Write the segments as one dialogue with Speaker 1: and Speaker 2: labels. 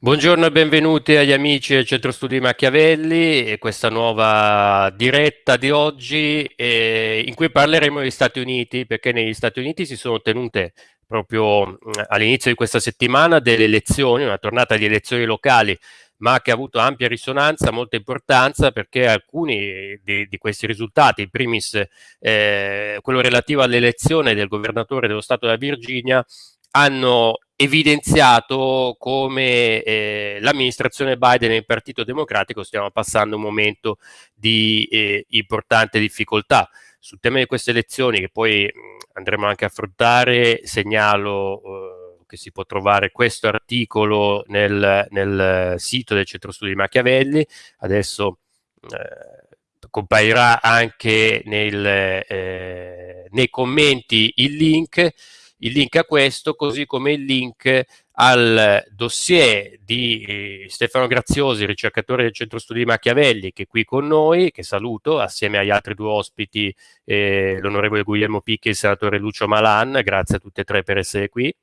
Speaker 1: Buongiorno e benvenuti agli amici del Centro Studi Machiavelli e questa nuova diretta di oggi eh, in cui parleremo degli Stati Uniti perché negli Stati Uniti si sono tenute proprio all'inizio di questa settimana delle elezioni, una tornata di elezioni locali ma che ha avuto ampia risonanza, molta importanza perché alcuni di, di questi risultati, in primis eh, quello relativo all'elezione del governatore dello Stato della Virginia, hanno evidenziato come eh, l'amministrazione Biden e il Partito Democratico stiano passando un momento di eh, importante difficoltà. Sul tema di queste elezioni, che poi mh, andremo anche a affrontare, segnalo eh, che si può trovare questo articolo nel, nel sito del Centro Studi Machiavelli. Adesso eh, comparirà anche nel, eh, nei commenti il link il link a questo, così come il link al dossier di eh, Stefano Graziosi, ricercatore del Centro Studi Machiavelli, che è qui con noi, che saluto, assieme agli altri due ospiti, eh, l'onorevole Guglielmo Picchi e il senatore Lucio Malan, grazie a tutti e tre per essere qui.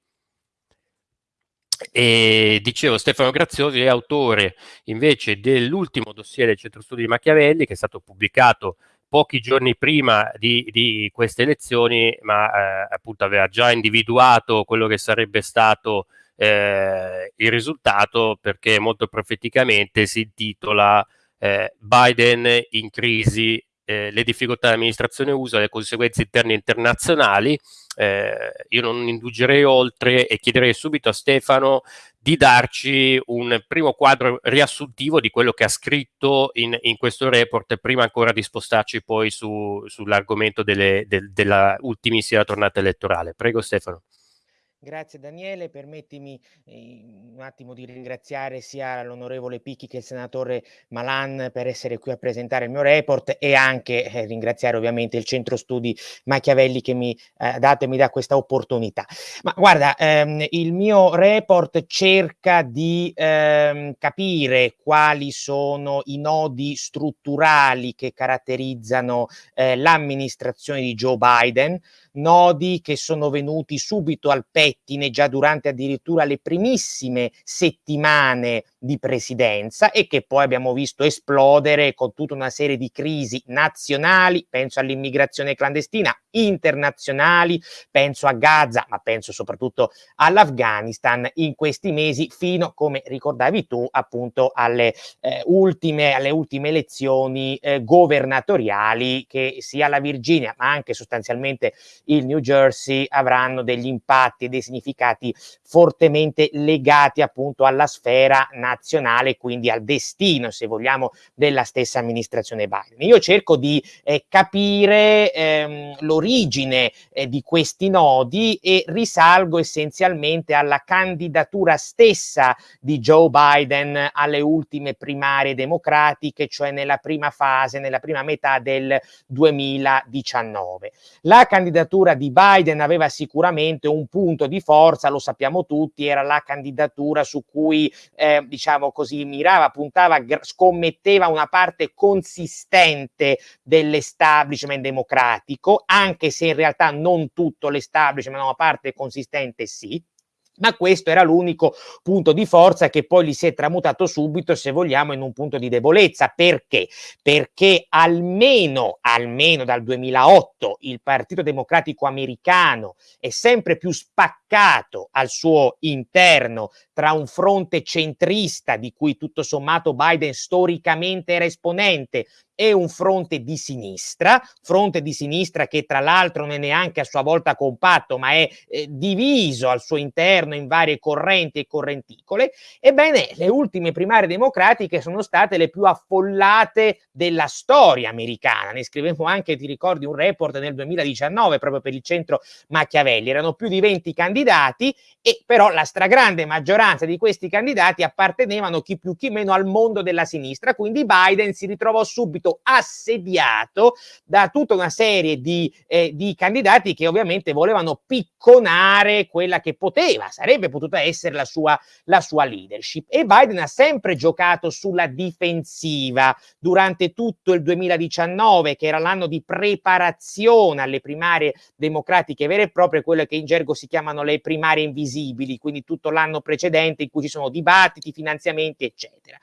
Speaker 1: E dicevo, Stefano Graziosi è autore invece dell'ultimo dossier del Centro Studi Machiavelli, che è stato pubblicato pochi giorni prima di, di queste elezioni, ma eh, appunto aveva già individuato quello che sarebbe stato eh, il risultato perché molto profeticamente si intitola eh, Biden in crisi, eh, le difficoltà dell'amministrazione USA, le conseguenze interne e internazionali. Eh, io non indugerei oltre e chiederei subito a Stefano di darci un primo quadro riassuntivo di quello che ha scritto in, in questo report, prima ancora di spostarci poi su, sull'argomento del, della ultimissima tornata elettorale. Prego Stefano.
Speaker 2: Grazie Daniele, permettimi eh, un attimo di ringraziare sia l'onorevole Picchi che il senatore Malan per essere qui a presentare il mio report e anche eh, ringraziare ovviamente il centro studi Machiavelli che mi eh, dato e mi dà questa opportunità. Ma guarda, ehm, il mio report cerca di ehm, capire quali sono i nodi strutturali che caratterizzano eh, l'amministrazione di Joe Biden, nodi che sono venuti subito al pettine già durante addirittura le primissime settimane di presidenza e che poi abbiamo visto esplodere con tutta una serie di crisi nazionali, penso all'immigrazione clandestina, internazionali, penso a Gaza, ma penso soprattutto all'Afghanistan in questi mesi fino, come ricordavi tu, appunto alle, eh, ultime, alle ultime elezioni eh, governatoriali che sia la Virginia, ma anche sostanzialmente il New Jersey avranno degli impatti e dei significati fortemente legati appunto alla sfera nazionale, quindi al destino, se vogliamo, della stessa amministrazione Biden. Io cerco di eh, capire ehm, l'origine eh, di questi nodi e risalgo essenzialmente alla candidatura stessa di Joe Biden alle ultime primarie democratiche, cioè nella prima fase, nella prima metà del 2019. La candidatura di Biden aveva sicuramente un punto di forza, lo sappiamo tutti, era la candidatura su cui eh, diciamo così, mirava, puntava, scommetteva una parte consistente dell'establishment democratico, anche se in realtà non tutto l'establishment, ma una parte consistente sì ma questo era l'unico punto di forza che poi gli si è tramutato subito, se vogliamo, in un punto di debolezza. Perché? Perché almeno, almeno dal 2008 il Partito Democratico americano è sempre più spaccato al suo interno tra un fronte centrista di cui tutto sommato Biden storicamente era esponente e un fronte di sinistra, fronte di sinistra che tra l'altro non è neanche a sua volta compatto, ma è eh, diviso al suo interno in varie correnti e correnticole. Ebbene, le ultime primarie democratiche sono state le più affollate della storia americana. Ne scrivemmo anche, ti ricordi, un report nel 2019 proprio per il centro Machiavelli. Erano più di 20 candidati e però la stragrande maggioranza di questi candidati appartenevano chi più chi meno al mondo della sinistra, quindi Biden si ritrovò subito subito assediato da tutta una serie di, eh, di candidati che ovviamente volevano picconare quella che poteva, sarebbe potuta essere la sua, la sua leadership. E Biden ha sempre giocato sulla difensiva durante tutto il 2019, che era l'anno di preparazione alle primarie democratiche vere e proprie, quelle che in gergo si chiamano le primarie invisibili, quindi tutto l'anno precedente in cui ci sono dibattiti, finanziamenti, eccetera.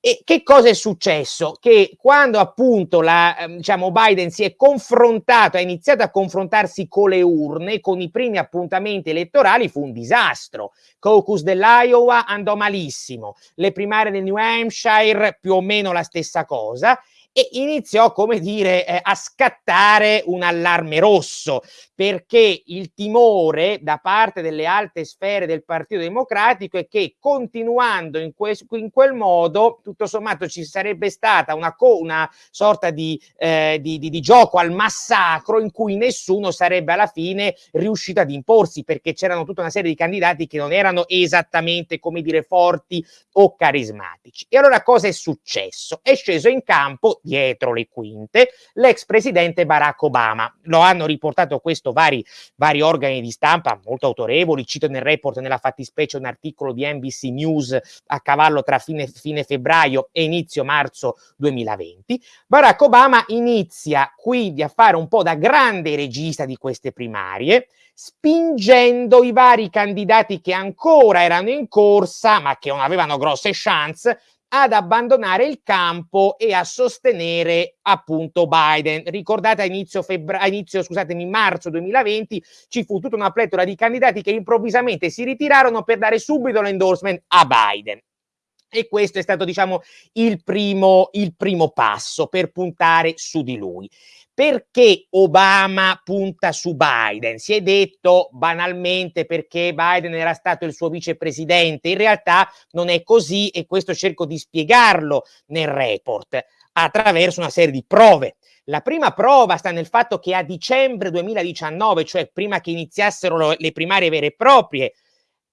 Speaker 2: E che cosa è successo? Che quando appunto la, ehm, diciamo, Biden si è confrontato, ha iniziato a confrontarsi con le urne, con i primi appuntamenti elettorali, fu un disastro. Caucus dell'Iowa andò malissimo, le primarie del New Hampshire più o meno la stessa cosa e iniziò, come dire, eh, a scattare un allarme rosso perché il timore da parte delle alte sfere del Partito Democratico è che continuando in, que in quel modo, tutto sommato ci sarebbe stata una, una sorta di, eh, di, di, di, gioco al massacro in cui nessuno sarebbe alla fine riuscito ad imporsi perché c'erano tutta una serie di candidati che non erano esattamente, come dire, forti o carismatici. E allora cosa è successo? È sceso in campo dietro le quinte l'ex presidente Barack Obama. Lo hanno riportato questo vari, vari organi di stampa molto autorevoli, cito nel report nella fattispecie un articolo di NBC News a cavallo tra fine, fine febbraio e inizio marzo 2020, Barack Obama inizia quindi a fare un po' da grande regista di queste primarie, spingendo i vari candidati che ancora erano in corsa ma che non avevano grosse chance ad abbandonare il campo e a sostenere appunto Biden. Ricordate a inizio, febbra- inizio scusatemi, marzo 2020 ci fu tutta una pletora di candidati che improvvisamente si ritirarono per dare subito l'endorsement a Biden. E questo è stato, diciamo, il primo, il primo passo per puntare su di lui. Perché Obama punta su Biden? Si è detto banalmente perché Biden era stato il suo vicepresidente, in realtà non è così e questo cerco di spiegarlo nel report attraverso una serie di prove. La prima prova sta nel fatto che a dicembre 2019, cioè prima che iniziassero le primarie vere e proprie,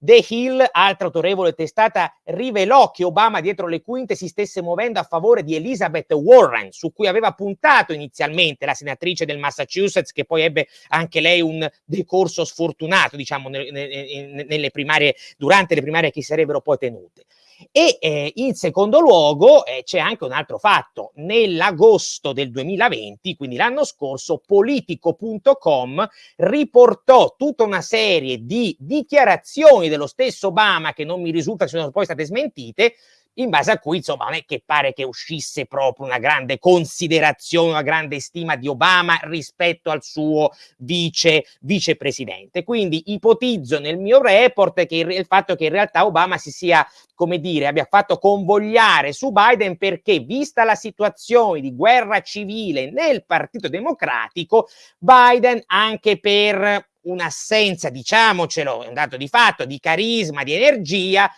Speaker 2: The Hill, altra autorevole testata, rivelò che Obama dietro le quinte si stesse muovendo a favore di Elizabeth Warren, su cui aveva puntato inizialmente la senatrice del Massachusetts, che poi ebbe anche lei un decorso sfortunato, diciamo, nelle primarie, durante le primarie che si sarebbero poi tenute. E eh, in secondo luogo eh, c'è anche un altro fatto. Nell'agosto del 2020, quindi l'anno scorso, politico.com riportò tutta una serie di dichiarazioni dello stesso Obama che non mi risulta siano poi state smentite, in base a cui insomma non è che pare che uscisse proprio una grande considerazione, una grande stima di Obama rispetto al suo vice vicepresidente. Quindi ipotizzo nel mio report che il, il fatto che in realtà Obama si sia, come dire, abbia fatto convogliare su Biden perché vista la situazione di guerra civile nel Partito Democratico, Biden anche per un'assenza, diciamocelo, è un dato di fatto, di carisma, di energia,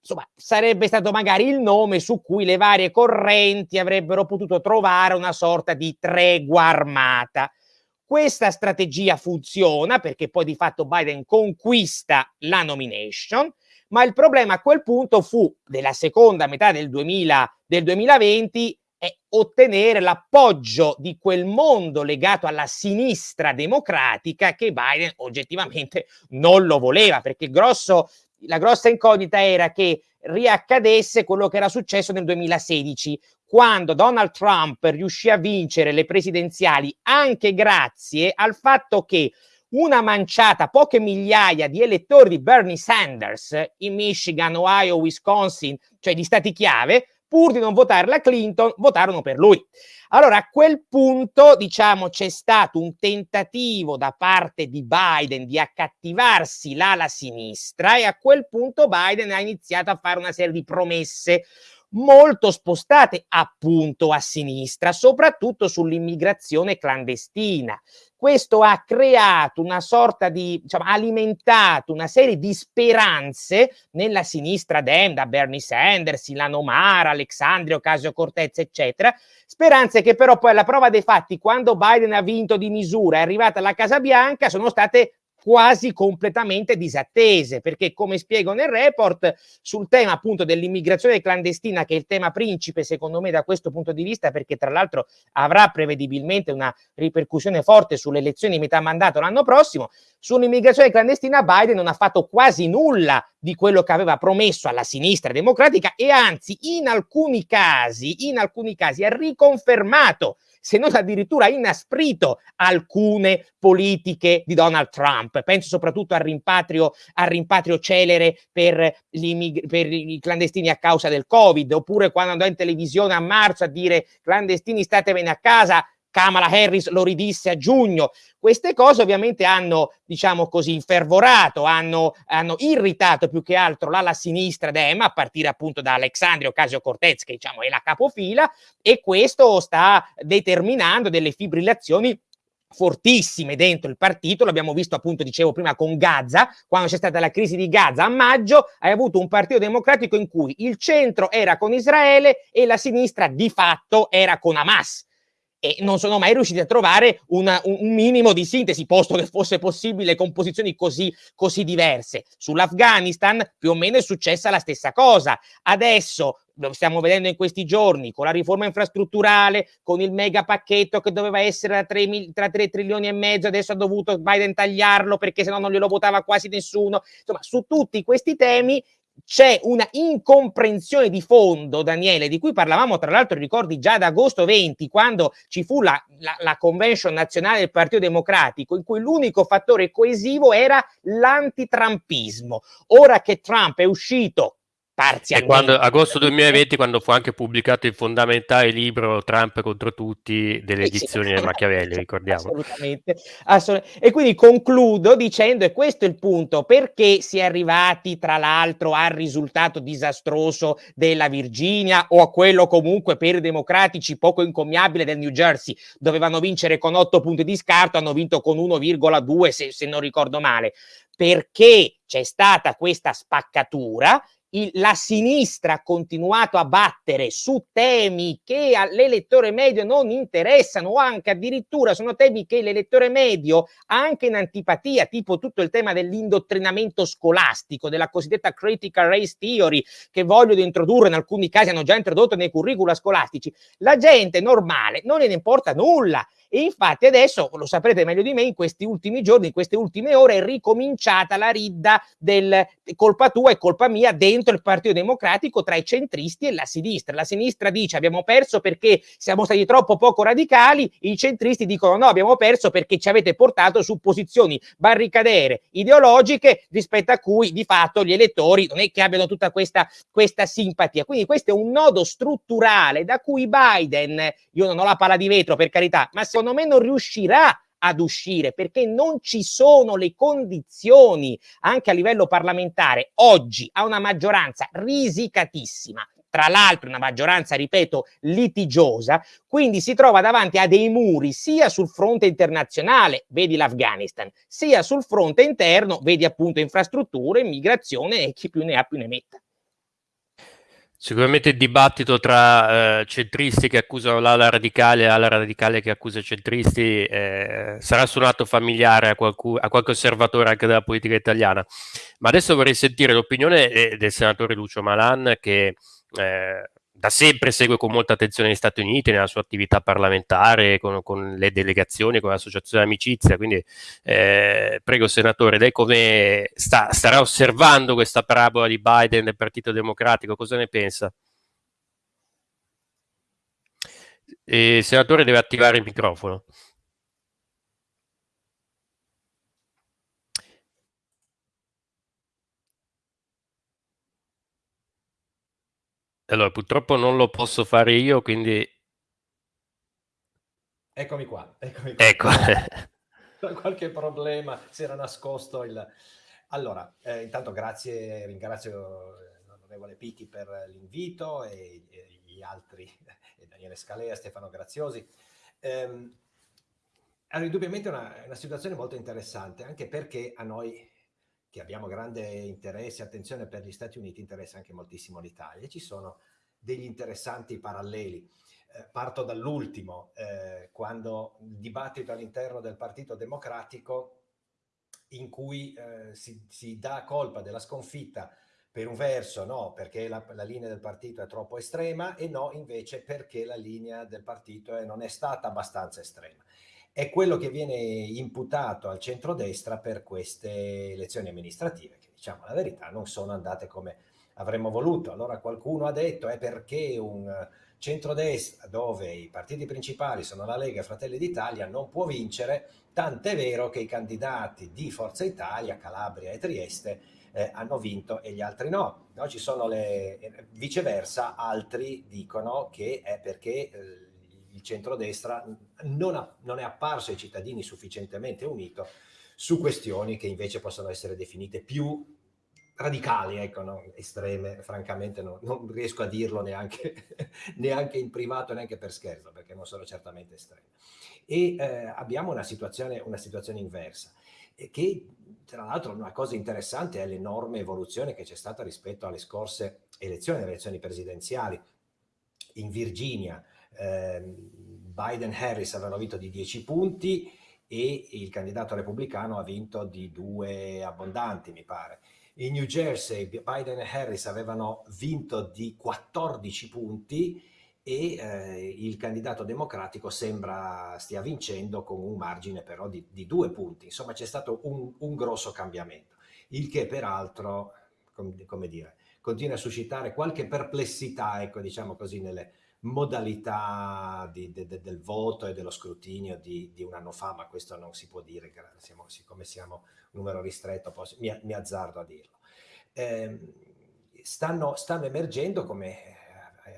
Speaker 2: insomma, sarebbe stato magari il nome su cui le varie correnti avrebbero potuto trovare una sorta di tregua armata. Questa strategia funziona perché poi di fatto Biden conquista la nomination, ma il problema a quel punto fu, della seconda metà del, 2000, del 2020, è ottenere l'appoggio di quel mondo legato alla sinistra democratica che Biden oggettivamente non lo voleva, perché il grosso la grossa incognita era che riaccadesse quello che era successo nel 2016, quando Donald Trump riuscì a vincere le presidenziali anche grazie al fatto che una manciata, poche migliaia di elettori di Bernie Sanders in Michigan, Ohio, Wisconsin, cioè di stati chiave, pur di non votare la Clinton, votarono per lui. Allora a quel punto, diciamo, c'è stato un tentativo da parte di Biden di accattivarsi l'ala sinistra e a quel punto Biden ha iniziato a fare una serie di promesse molto spostate appunto a sinistra, soprattutto sull'immigrazione clandestina. Questo ha creato una sorta di, diciamo, alimentato una serie di speranze nella sinistra dem, da Bernie Sanders, Ilano Mara, Alexandria Ocasio-Cortez, eccetera, speranze che però poi alla prova dei fatti, quando Biden ha vinto di misura, è arrivata alla Casa Bianca, sono state quasi completamente disattese, perché come spiego nel report, sul tema appunto dell'immigrazione clandestina, che è il tema principe secondo me da questo punto di vista, perché tra l'altro avrà prevedibilmente una ripercussione forte sulle elezioni di metà mandato l'anno prossimo, sull'immigrazione clandestina Biden non ha fatto quasi nulla di quello che aveva promesso alla sinistra democratica e anzi in alcuni casi, in alcuni casi ha riconfermato se non addirittura inasprito alcune politiche di Donald Trump. Penso soprattutto al rimpatrio, al rimpatrio celere per, per i clandestini a causa del Covid, oppure quando andò in televisione a marzo a dire clandestini statevene a casa, Kamala Harris lo ridisse a giugno. Queste cose ovviamente hanno, diciamo così, infervorato, hanno, hanno irritato più che altro l'ala sinistra d'EMA, a partire appunto da Alexandria Ocasio-Cortez, che diciamo è la capofila, e questo sta determinando delle fibrillazioni fortissime dentro il partito, l'abbiamo visto appunto, dicevo prima, con Gaza, quando c'è stata la crisi di Gaza a maggio, hai avuto un partito democratico in cui il centro era con Israele e la sinistra di fatto era con Hamas e non sono mai riusciti a trovare una, un, minimo di sintesi, posto che fosse possibile con posizioni così, così diverse. Sull'Afghanistan più o meno è successa la stessa cosa. Adesso lo stiamo vedendo in questi giorni, con la riforma infrastrutturale, con il mega pacchetto che doveva essere da 3, tra 3 trilioni e mezzo, adesso ha dovuto Biden tagliarlo perché sennò non glielo votava quasi nessuno. Insomma, su tutti questi temi c'è una incomprensione di fondo, Daniele, di cui parlavamo tra l'altro, ricordi già ad agosto 20, quando ci fu la, la, la convention nazionale del Partito Democratico, in cui l'unico fattore coesivo era l'antitrampismo. Ora che Trump è uscito
Speaker 1: parzialmente. E quando, agosto 2020, quando fu anche pubblicato il fondamentale libro Trump contro tutti delle edizioni di Machiavelli, ricordiamo.
Speaker 2: Assolutamente, assolutamente. E quindi concludo dicendo, e questo è il punto, perché si è arrivati tra l'altro al risultato disastroso della Virginia o a quello comunque per i democratici poco incommiabile del New Jersey, dovevano vincere con 8 punti di scarto, hanno vinto con 1,2 se, se non ricordo male, perché c'è stata questa spaccatura il, la sinistra ha continuato a battere su temi che all'elettore medio non interessano o anche addirittura sono temi che l'elettore medio ha anche in antipatia, tipo tutto il tema dell'indottrinamento scolastico, della cosiddetta critical race theory che vogliono introdurre, in alcuni casi hanno già introdotto nei curricula scolastici. La gente normale non ne importa nulla e infatti adesso, lo saprete meglio di me, in questi ultimi giorni, in queste ultime ore è ricominciata la ridda del colpa tua e colpa mia dentro il Partito Democratico tra i centristi e la sinistra. La sinistra dice abbiamo perso perché siamo stati troppo poco radicali, i centristi dicono no, abbiamo perso perché ci avete portato su posizioni barricadere ideologiche rispetto a cui di fatto gli elettori non è che abbiano tutta questa, questa simpatia. Quindi questo è un nodo strutturale da cui Biden, io non ho la palla di vetro per carità, ma se secondo me non riuscirà ad uscire perché non ci sono le condizioni anche a livello parlamentare oggi a una maggioranza risicatissima tra l'altro una maggioranza, ripeto, litigiosa, quindi si trova davanti a dei muri sia sul fronte internazionale, vedi l'Afghanistan, sia sul fronte interno, vedi appunto infrastrutture, immigrazione e chi più ne ha più ne metta.
Speaker 1: Sicuramente il dibattito tra eh, centristi che accusano l'ala radicale e l'ala radicale che accusa centristi eh, sarà suonato familiare a, a, qualche osservatore anche della politica italiana. Ma adesso vorrei sentire l'opinione eh, del senatore Lucio Malan che eh, da sempre segue con molta attenzione gli Stati Uniti nella sua attività parlamentare, con, con le delegazioni, con l'associazione amicizia. Quindi, eh, prego, senatore, lei come sta, starà osservando questa parabola di Biden del Partito Democratico? Cosa ne pensa? il senatore deve attivare il microfono. Allora, purtroppo non lo posso fare io, quindi...
Speaker 3: Eccomi qua, eccomi qua.
Speaker 1: Ecco.
Speaker 3: Qualche problema, si era nascosto il... Allora, eh, intanto grazie, ringrazio l'onorevole Picchi per l'invito e, e, gli altri, e Daniele Scalea, Stefano Graziosi. Ehm, allora, indubbiamente è una, una situazione molto interessante, anche perché a noi che abbiamo grande interesse e attenzione per gli Stati Uniti, interessa anche moltissimo l'Italia. Ci sono degli interessanti paralleli. Eh, parto dall'ultimo, eh, quando il dibattito all'interno del Partito Democratico in cui eh, si, si, dà colpa della sconfitta per un verso no, perché la, la, linea del partito è troppo estrema e no invece perché la linea del partito è, non è stata abbastanza estrema. È quello che viene imputato al centrodestra per queste elezioni amministrative, che diciamo la verità non sono andate come avremmo voluto. Allora qualcuno ha detto è perché un centrodestra dove i partiti principali sono la Lega e Fratelli d'Italia non può vincere, tant'è vero che i candidati di Forza Italia, Calabria e Trieste eh, hanno vinto e gli altri no. no ci sono le, viceversa, altri dicono che è perché eh, il centrodestra non, ha, non è apparso ai cittadini sufficientemente unito su questioni che invece possono essere definite più radicali, ecco, no? estreme, francamente no, non riesco a dirlo neanche, neanche, in privato, neanche per scherzo, perché non sono certamente estreme. E eh, abbiamo una situazione, una situazione inversa, che tra l'altro una cosa interessante è l'enorme evoluzione che c'è stata rispetto alle scorse elezioni, alle elezioni presidenziali. In Virginia eh, Biden-Harris avevano vinto di 10 punti e il candidato repubblicano ha vinto di due abbondanti, mi pare in New Jersey Biden e Harris avevano vinto di 14 punti e eh, il candidato democratico sembra stia vincendo con un margine però di, di due punti. Insomma c'è stato un, un, grosso cambiamento, il che peraltro, com, come dire, continua a suscitare qualche perplessità, ecco diciamo così, nelle modalità di, de, de, del voto e dello scrutinio di, di, un anno fa, ma questo non si può dire, siamo, siccome siamo numero ristretto, posso, mi, mi, azzardo a dirlo. Eh, stanno, stanno, emergendo, come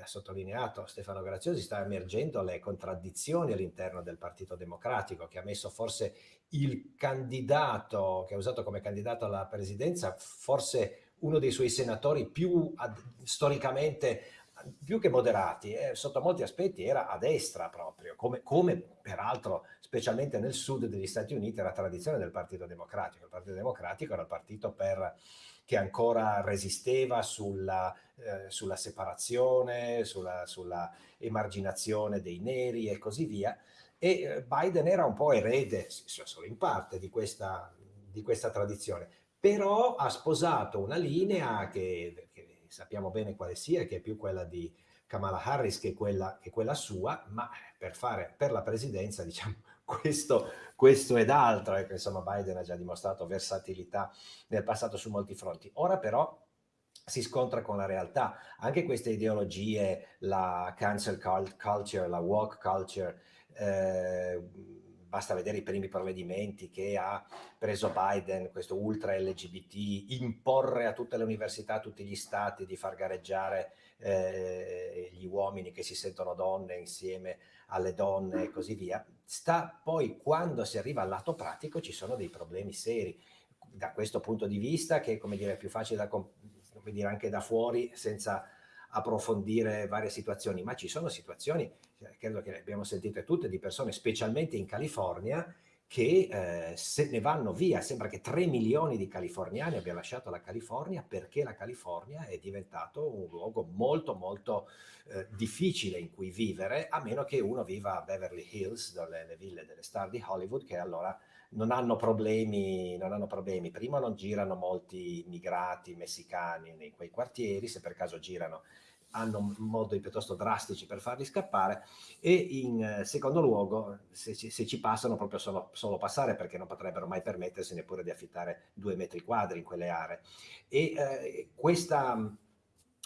Speaker 3: ha sottolineato Stefano Graziosi, stanno emergendo le contraddizioni all'interno del Partito Democratico, che ha messo forse il candidato, che ha usato come candidato alla presidenza, forse uno dei suoi senatori più ad, storicamente più che moderati, eh, sotto molti aspetti era a destra proprio, come, come, peraltro specialmente nel sud degli Stati Uniti era tradizione del Partito Democratico. Il Partito Democratico era il partito per, che ancora resisteva sulla, eh, sulla separazione, sulla, sulla, emarginazione dei neri e così via. E eh, Biden era un po' erede, solo in parte, di questa, di questa tradizione, però ha sposato una linea che, che sappiamo bene quale sia, che è più quella di Kamala Harris che quella, che quella sua, ma per, fare, per la presidenza, diciamo, questo, questo ed altro, ecco, insomma Biden ha già dimostrato versatilità nel passato su molti fronti. Ora però si scontra con la realtà. Anche queste ideologie, la cancel culture, la walk culture, eh, basta vedere i primi provvedimenti che ha preso Biden, questo ultra LGBT, imporre a tutte le università, a tutti gli stati di far gareggiare eh, gli uomini che si sentono donne insieme alle donne e così via, sta poi quando si arriva al lato pratico ci sono dei problemi seri. Da questo punto di vista, che come dire, è più facile da, come dire, anche da fuori, senza approfondire varie situazioni, ma ci sono situazioni, cioè, credo che le abbiamo sentite tutte, di persone, specialmente in California, che eh, se ne vanno via. Sembra che 3 milioni di californiani abbiano lasciato la California perché la California è diventato un luogo molto molto eh, difficile in cui vivere, a meno che uno viva a Beverly Hills, dove le ville delle star di Hollywood, che allora non hanno problemi, non hanno problemi. Prima non girano molti immigrati messicani in quei quartieri, se per caso girano hanno modi piuttosto drastici per farli scappare e in eh, secondo luogo se ci, se ci passano proprio solo, solo, passare perché non potrebbero mai permettersi neppure di affittare due metri quadri in quelle aree e eh, questa,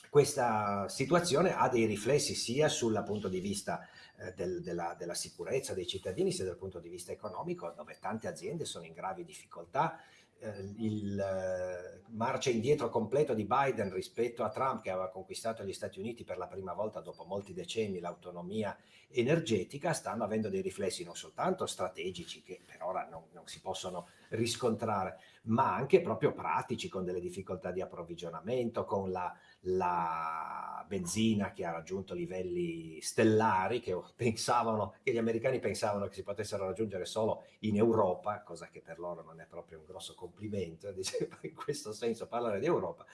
Speaker 3: questa situazione ha dei riflessi sia sul punto di vista eh, del, della, della, sicurezza dei cittadini sia dal punto di vista economico dove tante aziende sono in gravi difficoltà. Eh, il eh, marcia indietro completo di Biden rispetto a Trump che aveva conquistato gli Stati Uniti per la prima volta dopo molti decenni l'autonomia energetica stanno avendo dei riflessi non soltanto strategici che per ora non, non si possono riscontrare ma anche proprio pratici con delle difficoltà di approvvigionamento con la, la benzina che ha raggiunto livelli stellari che pensavano che gli americani pensavano che si potessero raggiungere solo in Europa cosa che per loro non è proprio un grosso complimento diceva in questo senso parlare di Europa.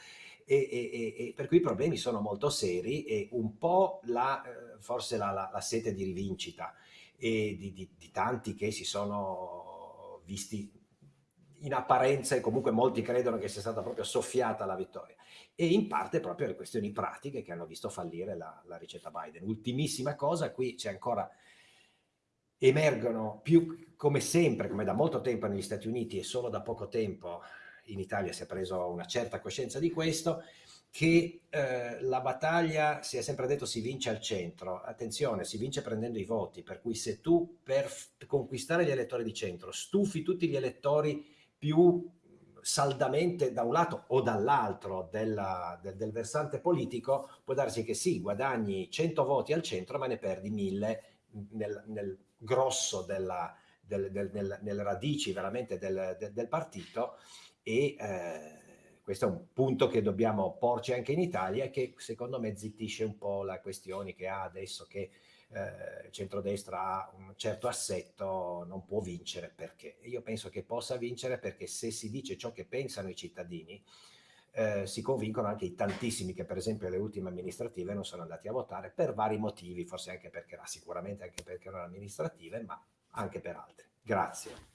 Speaker 3: E, e, e, per cui i problemi sono molto seri e un po' la, eh, forse la, la, la sete di rivincita e di, di, di tanti che si sono visti in apparenza e comunque molti credono che sia stata proprio soffiata la vittoria e in parte proprio le questioni pratiche che hanno visto fallire la, la ricetta Biden. Ultimissima cosa, qui c'è ancora emergono più come sempre, come da molto tempo negli Stati Uniti e solo da poco tempo in Italia si è preso una certa coscienza di questo, che eh, la battaglia, si è sempre detto, si vince al centro. Attenzione, si vince prendendo i voti, per cui se tu per conquistare gli elettori di centro stufi tutti gli elettori più saldamente da un lato o dall'altro del, del, versante politico, può darsi che sì, guadagni 100 voti al centro, ma ne perdi 1000 nel, nel grosso della, del, del, nelle radici veramente del, partito e eh, questo è un punto che dobbiamo porci anche in Italia e che secondo me zittisce un po' la questione che ha adesso che eh, centrodestra ha un certo assetto, non può vincere perché. Io penso che possa vincere perché se si dice ciò che pensano i cittadini, eh, si convincono anche i tantissimi che per esempio alle ultime amministrative non sono andati a votare per vari motivi, forse anche perché sicuramente anche perché erano amministrative, ma anche per altri. Grazie.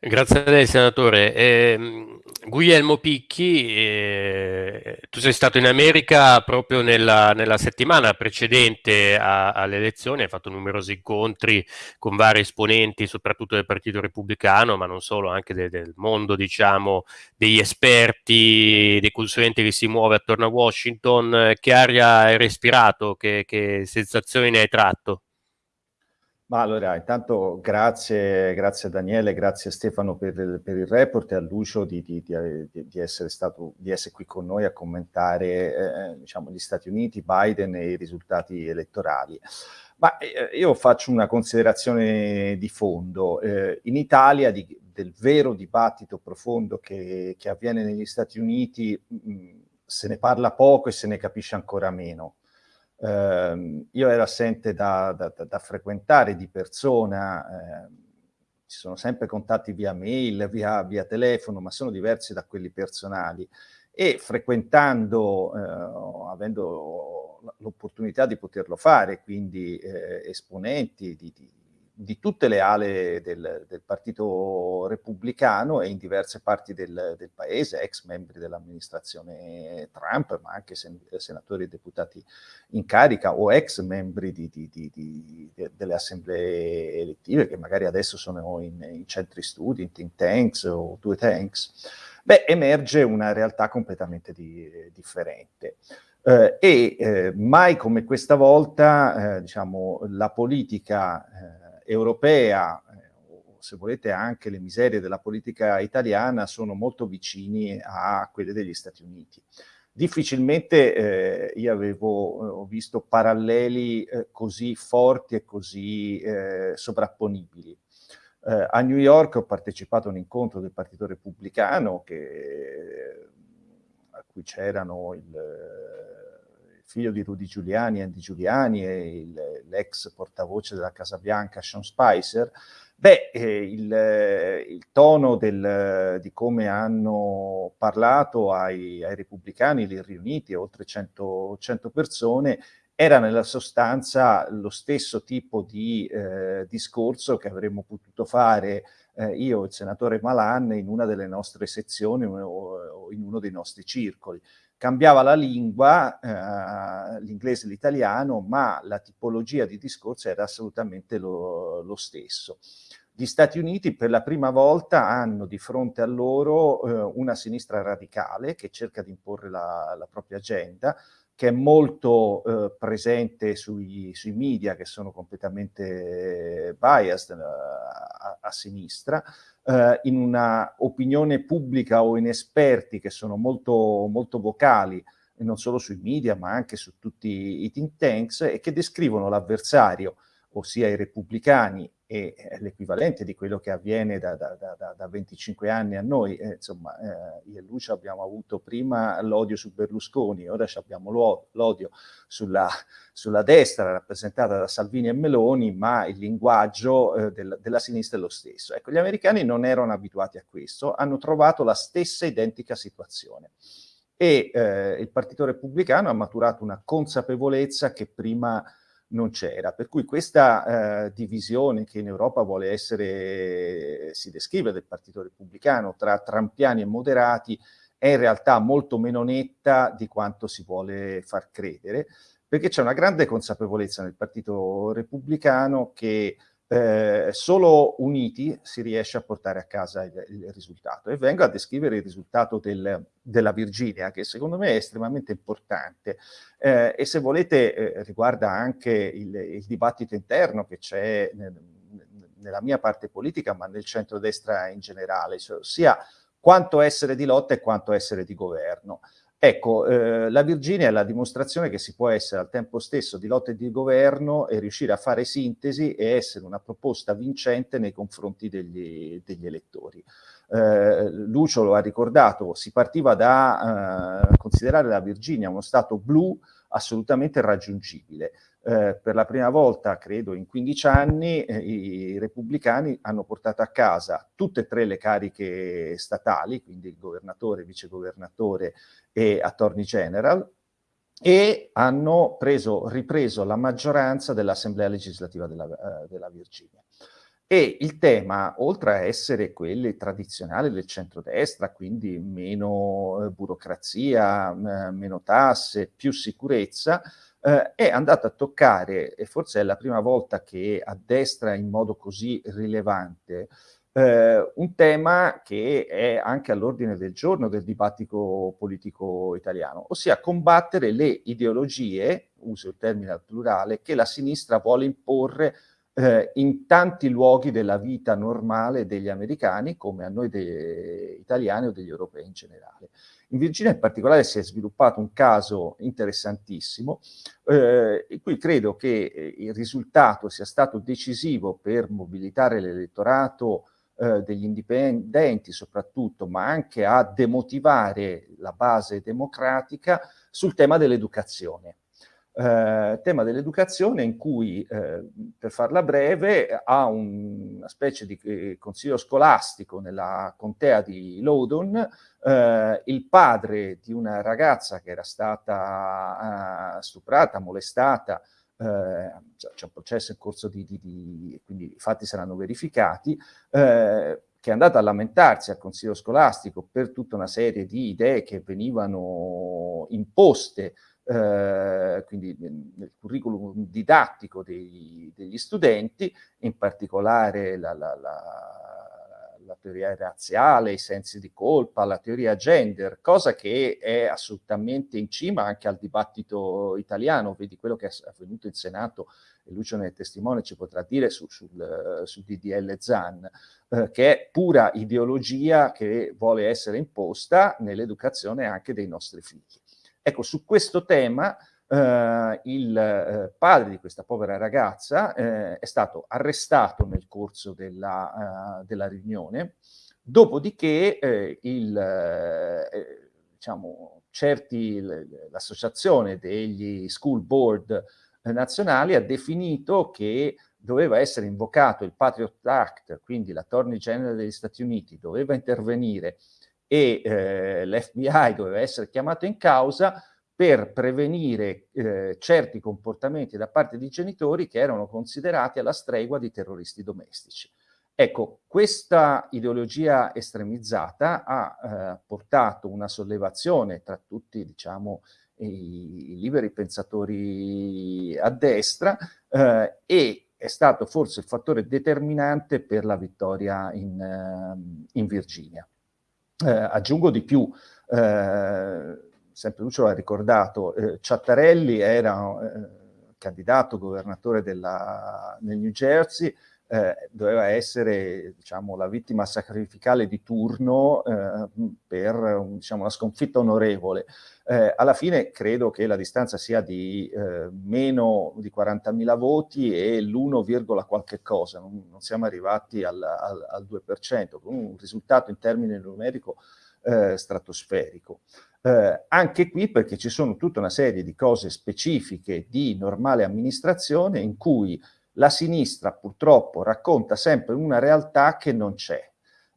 Speaker 1: Grazie a lei, senatore. Eh, Guglielmo Picchi, eh, tu sei stato in America proprio nella, nella settimana precedente alle elezioni, hai fatto numerosi incontri con vari esponenti, soprattutto del Partito Repubblicano, ma non solo, anche de, del mondo, diciamo, degli esperti, dei consulenti che si muove attorno a Washington. Che aria hai respirato? Che, che sensazioni ne hai tratto?
Speaker 4: Ma allora, intanto grazie, grazie Daniele, grazie a Stefano per il, per il report e a Lucio di, di, di, di, essere stato, di essere qui con noi a commentare eh, diciamo, gli Stati Uniti, Biden e i risultati elettorali. Ma eh, io faccio una considerazione di fondo. Eh, in Italia del vero dibattito profondo che, che avviene negli Stati Uniti mh, mm, se ne parla poco e se ne capisce ancora meno. Eh, io ero assente da, da, da, frequentare di persona, eh, ci sono sempre contatti via mail, via, via, telefono, ma sono diversi da quelli personali. E frequentando, eh, avendo l'opportunità di poterlo fare, quindi eh, esponenti di, di di tutte le ale del, del, Partito Repubblicano e in diverse parti del, del paese, ex membri dell'amministrazione Trump, ma anche sen senatori e deputati in carica o ex membri di, di, di, delle assemblee elettive che magari adesso sono in, in, centri studi, in think tanks o due tanks, beh, emerge una realtà completamente differente. Eh, e eh, mai come questa volta, eh, diciamo, la politica eh, europea, eh, o se volete anche le miserie della politica italiana, sono molto vicini a quelle degli Stati Uniti. Difficilmente eh, io avevo eh, visto paralleli eh, così forti e così eh, sovrapponibili. Eh, a New York ho partecipato a un incontro del Partito Repubblicano che, a cui c'erano il figlio di Rudy Giuliani, Andy Giuliani e l'ex portavoce della Casa Bianca, Sean Spicer, beh, eh, il, eh, il, tono del, di come hanno parlato ai, ai repubblicani lì riuniti, oltre 100, 100, persone, era nella sostanza lo stesso tipo di eh, discorso che avremmo potuto fare eh, io e il senatore Malan in una delle nostre sezioni o, o in uno dei nostri circoli cambiava la lingua, eh, l'inglese e l'italiano, ma la tipologia di discorso era assolutamente lo, lo, stesso. Gli Stati Uniti per la prima volta hanno di fronte a loro eh, una sinistra radicale che cerca di imporre la, la propria agenda, che è molto eh, presente sui, sui, media che sono completamente biased eh, a, a sinistra, eh, in una opinione pubblica o in esperti che sono molto, molto vocali, non solo sui media ma anche su tutti i think tanks, e che descrivono l'avversario, ossia i repubblicani e eh, l'equivalente di quello che avviene da, da, da, da 25 anni a noi. Eh, insomma, eh, io e Lucia abbiamo avuto prima l'odio su Berlusconi, ora abbiamo l'odio sulla, sulla, destra rappresentata da Salvini e Meloni, ma il linguaggio eh, del, della sinistra è lo stesso. Ecco, gli americani non erano abituati a questo, hanno trovato la stessa identica situazione. E eh, il Partito Repubblicano ha maturato una consapevolezza che prima non c'era. Per cui questa eh, divisione che in Europa vuole essere, si descrive del Partito Repubblicano, tra trampiani e moderati, è in realtà molto meno netta di quanto si vuole far credere, perché c'è una grande consapevolezza nel Partito Repubblicano che eh, solo uniti si riesce a portare a casa il, il risultato. E vengo a descrivere il risultato del, della Virginia, che secondo me è estremamente importante eh, e se volete eh, riguarda anche il, il, dibattito interno che c'è nel, nella mia parte politica, ma nel centrodestra in generale, cioè, sia quanto essere di lotta e quanto essere di governo. Ecco, eh, la Virginia è la dimostrazione che si può essere al tempo stesso di lotta e di governo e riuscire a fare sintesi e essere una proposta vincente nei confronti degli, degli elettori. Eh, Lucio lo ha ricordato, si partiva da eh, considerare la Virginia uno stato blu assolutamente raggiungibile. Eh, per la prima volta, credo, in 15 anni, eh, i repubblicani hanno portato a casa tutte e tre le cariche statali, quindi governatore, vicegovernatore e attorney general, e hanno preso, ripreso la maggioranza dell'Assemblea legislativa della, uh, della Virginia. E il tema, oltre a essere quelli tradizionali del centrodestra, quindi meno eh, burocrazia, eh, meno tasse, più sicurezza, eh, è andato a toccare, e forse è la prima volta che a destra in modo così rilevante, eh, un tema che è anche all'ordine del giorno del dibattito politico italiano, ossia combattere le ideologie, uso il termine al plurale, che la sinistra vuole imporre eh, in tanti luoghi della vita normale degli americani, come a noi italiani o degli europei in generale. In Virginia in particolare si è sviluppato un caso interessantissimo, eh, in cui credo che eh, il risultato sia stato decisivo per mobilitare l'elettorato eh, degli indipendenti soprattutto, ma anche a demotivare la base democratica sul tema dell'educazione. Eh, tema dell'educazione in cui, eh, per farla breve, ha un, una specie di eh, consiglio scolastico nella contea di Loudoun, eh, il padre di una ragazza che era stata eh, stuprata, molestata, c'è un processo in corso di, di, di, quindi i fatti saranno verificati, che è andata a lamentarsi al consiglio scolastico per tutta una serie di idee che venivano imposte eh, quindi nel curriculum didattico dei, degli studenti, in particolare la, la, la, la, teoria razziale, i sensi di colpa, la teoria gender, cosa che è assolutamente in cima anche al dibattito italiano, vedi quello che è avvenuto in Senato, e Lucio nel testimone ci potrà dire su, sul, sul DDL ZAN, eh, che è pura ideologia che vuole essere imposta nell'educazione anche dei nostri figli. Ecco, su questo tema eh, il eh, padre di questa povera ragazza eh, è stato arrestato nel corso della, uh, della riunione, dopodiché eh, il, eh, diciamo, certi, l'associazione degli school board nazionali ha definito che doveva essere invocato il Patriot Act, quindi l'Attorney General degli Stati Uniti doveva intervenire e eh, l'FBI doveva essere chiamato in causa per prevenire eh, certi comportamenti da parte di genitori che erano considerati alla stregua di terroristi domestici. Ecco, questa ideologia estremizzata ha eh, portato una sollevazione tra tutti, diciamo, i, i liberi pensatori a destra eh, e è stato forse il fattore determinante per la vittoria in, uh, in Virginia. Eh, aggiungo di più, eh, sempre Lucio l'ha ricordato, eh, Ciattarelli era eh, candidato governatore della, nel New Jersey, eh, doveva essere diciamo, la vittima sacrificale di turno eh, per diciamo, una sconfitta onorevole. Eh, alla fine credo che la distanza sia di eh, meno di 40.000 voti e l'1, qualche cosa, non, non siamo arrivati al, al, al 2%, con un risultato in termini numerico eh, stratosferico. Eh, anche qui perché ci sono tutta una serie di cose specifiche di normale amministrazione in cui la sinistra purtroppo racconta sempre una realtà che non c'è.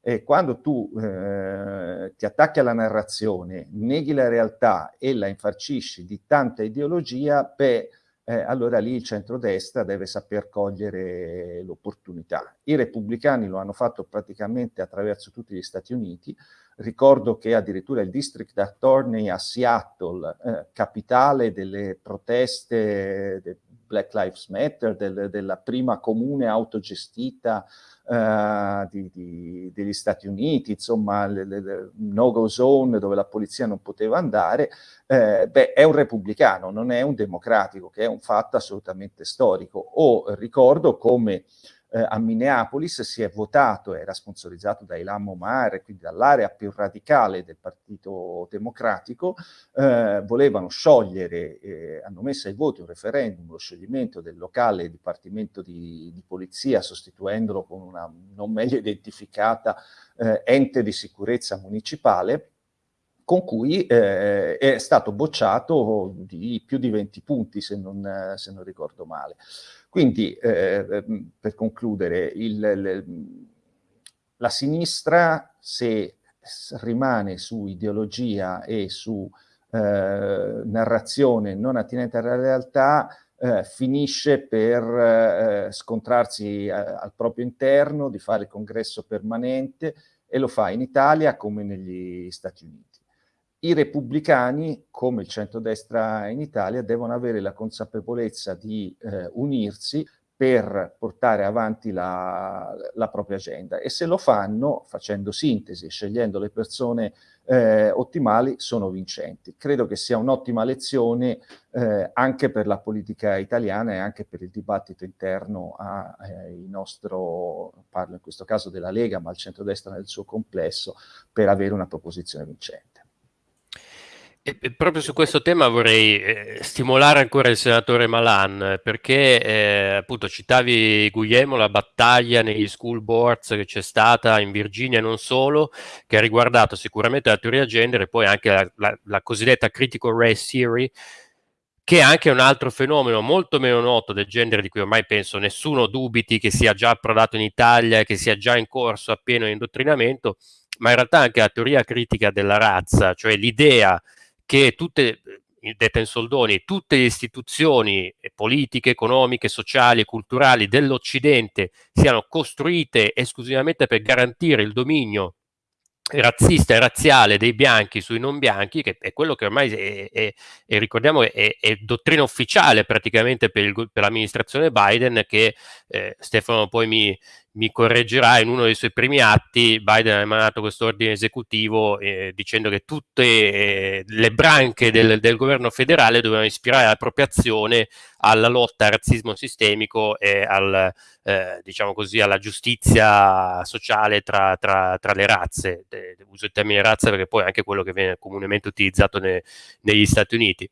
Speaker 4: E quando tu eh, ti attacchi alla narrazione, neghi la realtà e la infarcisci di tanta ideologia, beh, eh, allora lì il centrodestra deve saper cogliere l'opportunità. I repubblicani lo hanno fatto praticamente attraverso tutti gli Stati Uniti, ricordo che addirittura il District Attorney a Seattle, eh, capitale delle proteste de Black Lives Matter, del, della prima comune autogestita uh, di, di, degli Stati Uniti, insomma, le, le, no-go zone dove la polizia non poteva andare, eh, beh, è un repubblicano, non è un democratico, che è un fatto assolutamente storico. O ricordo come eh, a Minneapolis si è votato, era sponsorizzato da Ilham Omar, quindi dall'area più radicale del Partito Democratico, eh, volevano sciogliere, eh, hanno messo ai voti un referendum, lo scioglimento del locale Dipartimento di, di Polizia, sostituendolo con una non meglio identificata eh, ente di sicurezza municipale, con cui eh, è stato bocciato di più di 20 punti, se non, se non ricordo male. Quindi, eh, ehm, per concludere, il, le, la sinistra, se rimane su ideologia e su eh, narrazione non attinente alla realtà, eh, finisce per eh, scontrarsi eh, al proprio interno, di fare congresso permanente e lo fa in Italia come negli Stati Uniti i repubblicani, come il centrodestra in Italia, devono avere la consapevolezza di eh, unirsi per portare avanti la, la, propria agenda e se lo fanno facendo sintesi, scegliendo le persone eh, ottimali, sono vincenti. Credo che sia un'ottima lezione eh, anche per la politica italiana e anche per il dibattito interno al eh, nostro, parlo in questo caso della Lega, ma al centrodestra nel suo complesso, per avere una proposizione vincente.
Speaker 1: E, proprio su questo tema vorrei eh, stimolare ancora il senatore Malan, perché eh, appunto citavi Guglielmo, la battaglia negli school boards che c'è stata in Virginia e non solo, che ha riguardato sicuramente la teoria gender e poi anche la, la, la cosiddetta critical race theory, che è anche un altro fenomeno molto meno noto del genere di cui ormai penso nessuno dubiti che sia già approdato in Italia, che sia già in corso a pieno indottrinamento, ma in realtà anche la teoria critica della razza, cioè l'idea che tutte, eh, detta in soldoni, tutte le istituzioni eh, politiche, economiche, sociali e culturali dell'Occidente siano costruite esclusivamente per garantire il dominio razzista e razziale dei bianchi sui non bianchi, che è quello che ormai è, è, è ricordiamo è, è, dottrina ufficiale praticamente per l'amministrazione Biden, che eh, Stefano poi mi, mi correggerà, in uno dei suoi primi atti Biden ha emanato questo ordine esecutivo eh, dicendo che tutte eh, le branche del, del, governo federale dovevano ispirare la propria azione alla lotta al razzismo sistemico e al, eh, diciamo così, alla giustizia sociale tra, tra, tra le razze. De, uso il termine razza perché poi è anche quello che viene comunemente utilizzato ne, negli Stati Uniti.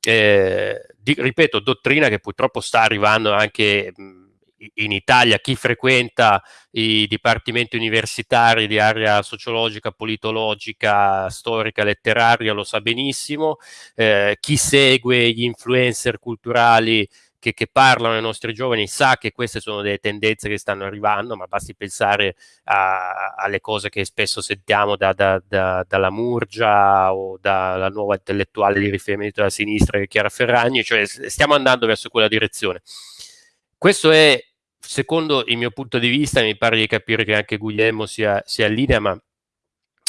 Speaker 1: Eh, di, ripeto, dottrina che purtroppo sta arrivando anche... Mh, in Italia chi frequenta i dipartimenti universitari di area sociologica, politologica, storica, letteraria lo sa benissimo, eh, chi segue gli influencer culturali che, che, parlano ai nostri giovani sa che queste sono delle tendenze che stanno arrivando, ma basti pensare a, alle cose che spesso sentiamo da, da, da, dalla Murgia o dalla nuova intellettuale di riferimento della sinistra Chiara Ferragni, cioè stiamo andando verso quella direzione. Questo è secondo il mio punto di vista, mi pare di capire che anche Guglielmo sia, sia in linea, ma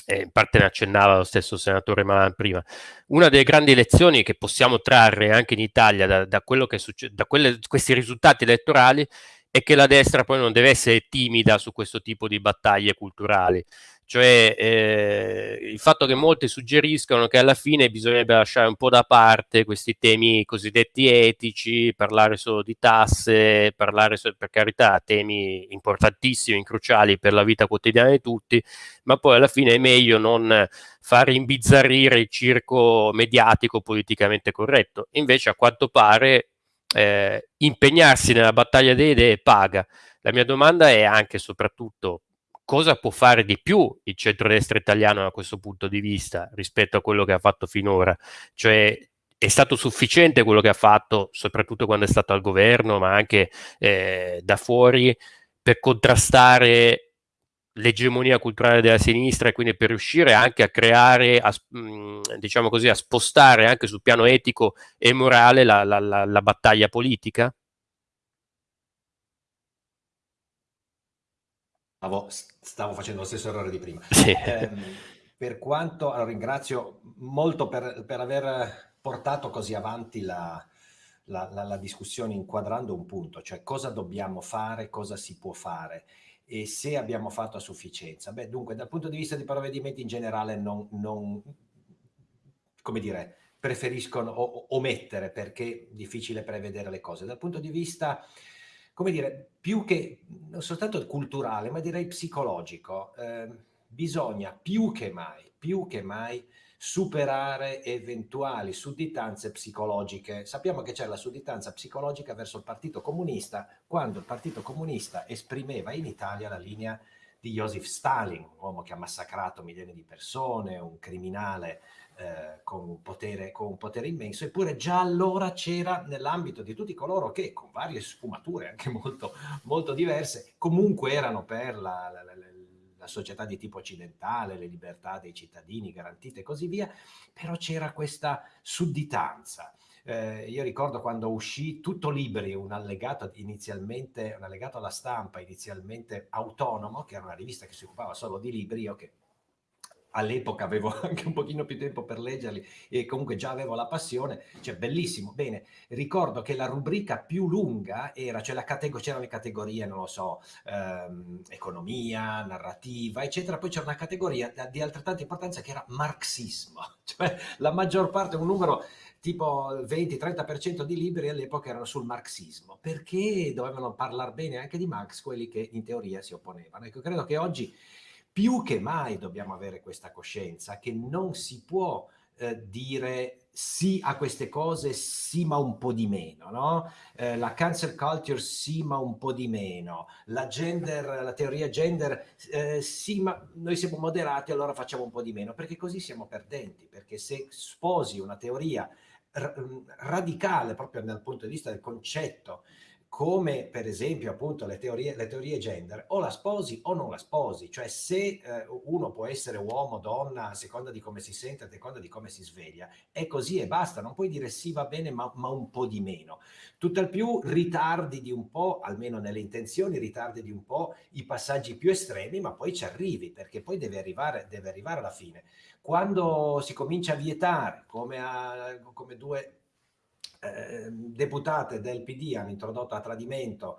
Speaker 1: eh, in parte ne accennava lo stesso senatore Malan prima. Una delle grandi lezioni che possiamo trarre anche in Italia da, da, da quelle, questi risultati elettorali è che la destra poi non deve essere timida su questo tipo di battaglie culturali. Cioè eh, il fatto che molti suggeriscono che alla fine bisognerebbe lasciare un po' da parte questi temi cosiddetti etici, parlare solo di tasse, parlare per carità temi importantissimi, cruciali per la vita quotidiana di tutti, ma poi alla fine è meglio non far imbizzarrire il circo mediatico politicamente corretto. Invece a quanto pare eh, impegnarsi nella battaglia delle idee paga. La mia domanda è anche e soprattutto cosa può fare di più il centrodestra italiano da questo punto di vista rispetto a quello che ha fatto finora? Cioè è stato sufficiente quello che ha fatto, soprattutto quando è stato al governo, ma anche eh, da fuori, per contrastare l'egemonia culturale della sinistra e quindi per riuscire anche a creare, a, diciamo così, a spostare anche sul piano etico e morale la, la, la, la battaglia politica?
Speaker 3: Stavo, stavo, facendo lo stesso errore di prima.
Speaker 1: Sì.
Speaker 3: Eh, per quanto, allora, ringrazio molto per, per, aver portato così avanti la, la, la, la discussione inquadrando un punto, cioè cosa dobbiamo fare, cosa si può fare e se abbiamo fatto a sufficienza. Beh, dunque, dal punto di vista dei provvedimenti in generale, non, non come dire, preferiscono omettere perché è difficile prevedere le cose. Dal punto di vista, come dire, più che non soltanto culturale, ma direi psicologico, eh, bisogna più che mai, più che mai superare eventuali sudditanze psicologiche. Sappiamo che c'è la sudditanza psicologica verso il Partito Comunista quando il Partito Comunista esprimeva in Italia la linea di Joseph Stalin, un uomo che ha massacrato milioni di persone, un criminale eh, con, un potere, con un potere immenso, eppure già allora c'era nell'ambito di tutti coloro che, con varie sfumature anche molto, molto diverse, comunque erano per la, la, la la società di tipo occidentale, le libertà dei cittadini garantite e così via, però c'era questa sudditanza. Eh, io ricordo quando uscì Tutto Libri, un allegato inizialmente, un allegato alla stampa inizialmente autonomo, che era una rivista che si occupava solo di libri, io che all'epoca avevo anche un pochino più tempo per leggerli e comunque già avevo la passione, cioè bellissimo. Bene, ricordo che la rubrica più lunga era, cioè c'erano le categorie, non lo so, ehm, economia, narrativa, eccetera, poi c'era una categoria di altrettanta importanza che era marxismo, cioè la maggior parte, un numero tipo 20-30% di libri all'epoca erano sul marxismo, perché dovevano parlare bene anche di Marx quelli che in teoria si opponevano. Ecco, credo che oggi più che mai dobbiamo avere questa coscienza che non si può eh, dire sì a queste cose, sì ma un po' di meno, no? Eh, la cancel culture sì ma un po' di meno, la gender, la teoria gender eh, sì ma noi siamo moderati allora facciamo un po' di meno, perché così siamo perdenti, perché se sposi una teoria radicale proprio dal punto di vista del concetto come per esempio appunto le teorie, le teorie gender, o la sposi o non la sposi, cioè se eh, uno può essere uomo, donna, a seconda di come si sente, a seconda di come si sveglia, è così e basta, non puoi dire sì va bene ma, ma un po' di meno. Tutt'al più ritardi di un po', almeno nelle intenzioni, ritardi di un po' i passaggi più estremi, ma poi ci arrivi, perché poi deve arrivare, deve arrivare alla fine. Quando si comincia a vietare, come, a, come due Ehm, deputate del PD hanno introdotto a tradimento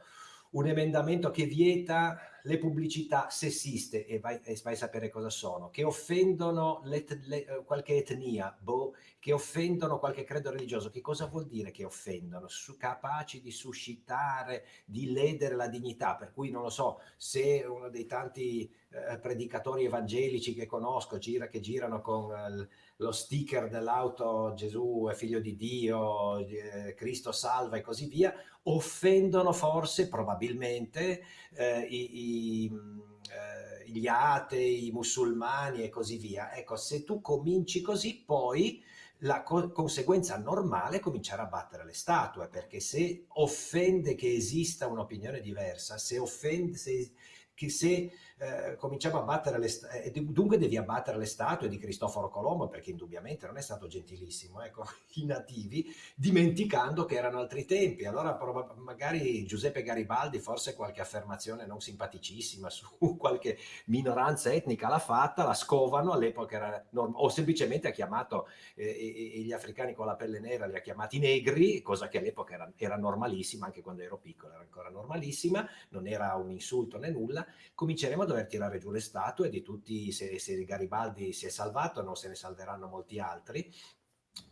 Speaker 3: un emendamento che vieta le pubblicità sessiste, e vai, e vai a sapere cosa sono, che offendono le, eh, qualche etnia, boh, che offendono qualche credo religioso. Che cosa vuol dire che offendono? Su, capaci di suscitare, di ledere la dignità, per cui non lo so, se uno dei tanti eh, predicatori evangelici che conosco gira, che girano con eh, lo sticker dell'auto Gesù è figlio di Dio, eh, Cristo salva e così via, offendono forse, probabilmente, eh, i, eh, gli atei, i musulmani e così via. Ecco, se tu cominci così, poi la co conseguenza normale è cominciare a battere le statue, perché se offende che esista un'opinione diversa, se offende, se, che se eh, cominciamo a battere le statue, eh, dunque devi abbattere le statue di Cristoforo Colombo perché indubbiamente non è stato gentilissimo, ecco, i nativi, dimenticando che erano altri tempi. Allora magari Giuseppe Garibaldi forse qualche affermazione non simpaticissima su qualche minoranza etnica l'ha fatta, la scovano, all'epoca era normale, o semplicemente ha chiamato eh, gli africani con la pelle nera, li ha chiamati negri, cosa che all'epoca era, era normalissima, anche quando ero piccolo era ancora normalissima, non era un insulto né nulla, cominceremo a dover tirare giù le statue di tutti, se, se Garibaldi si è salvato, non se ne salveranno molti altri,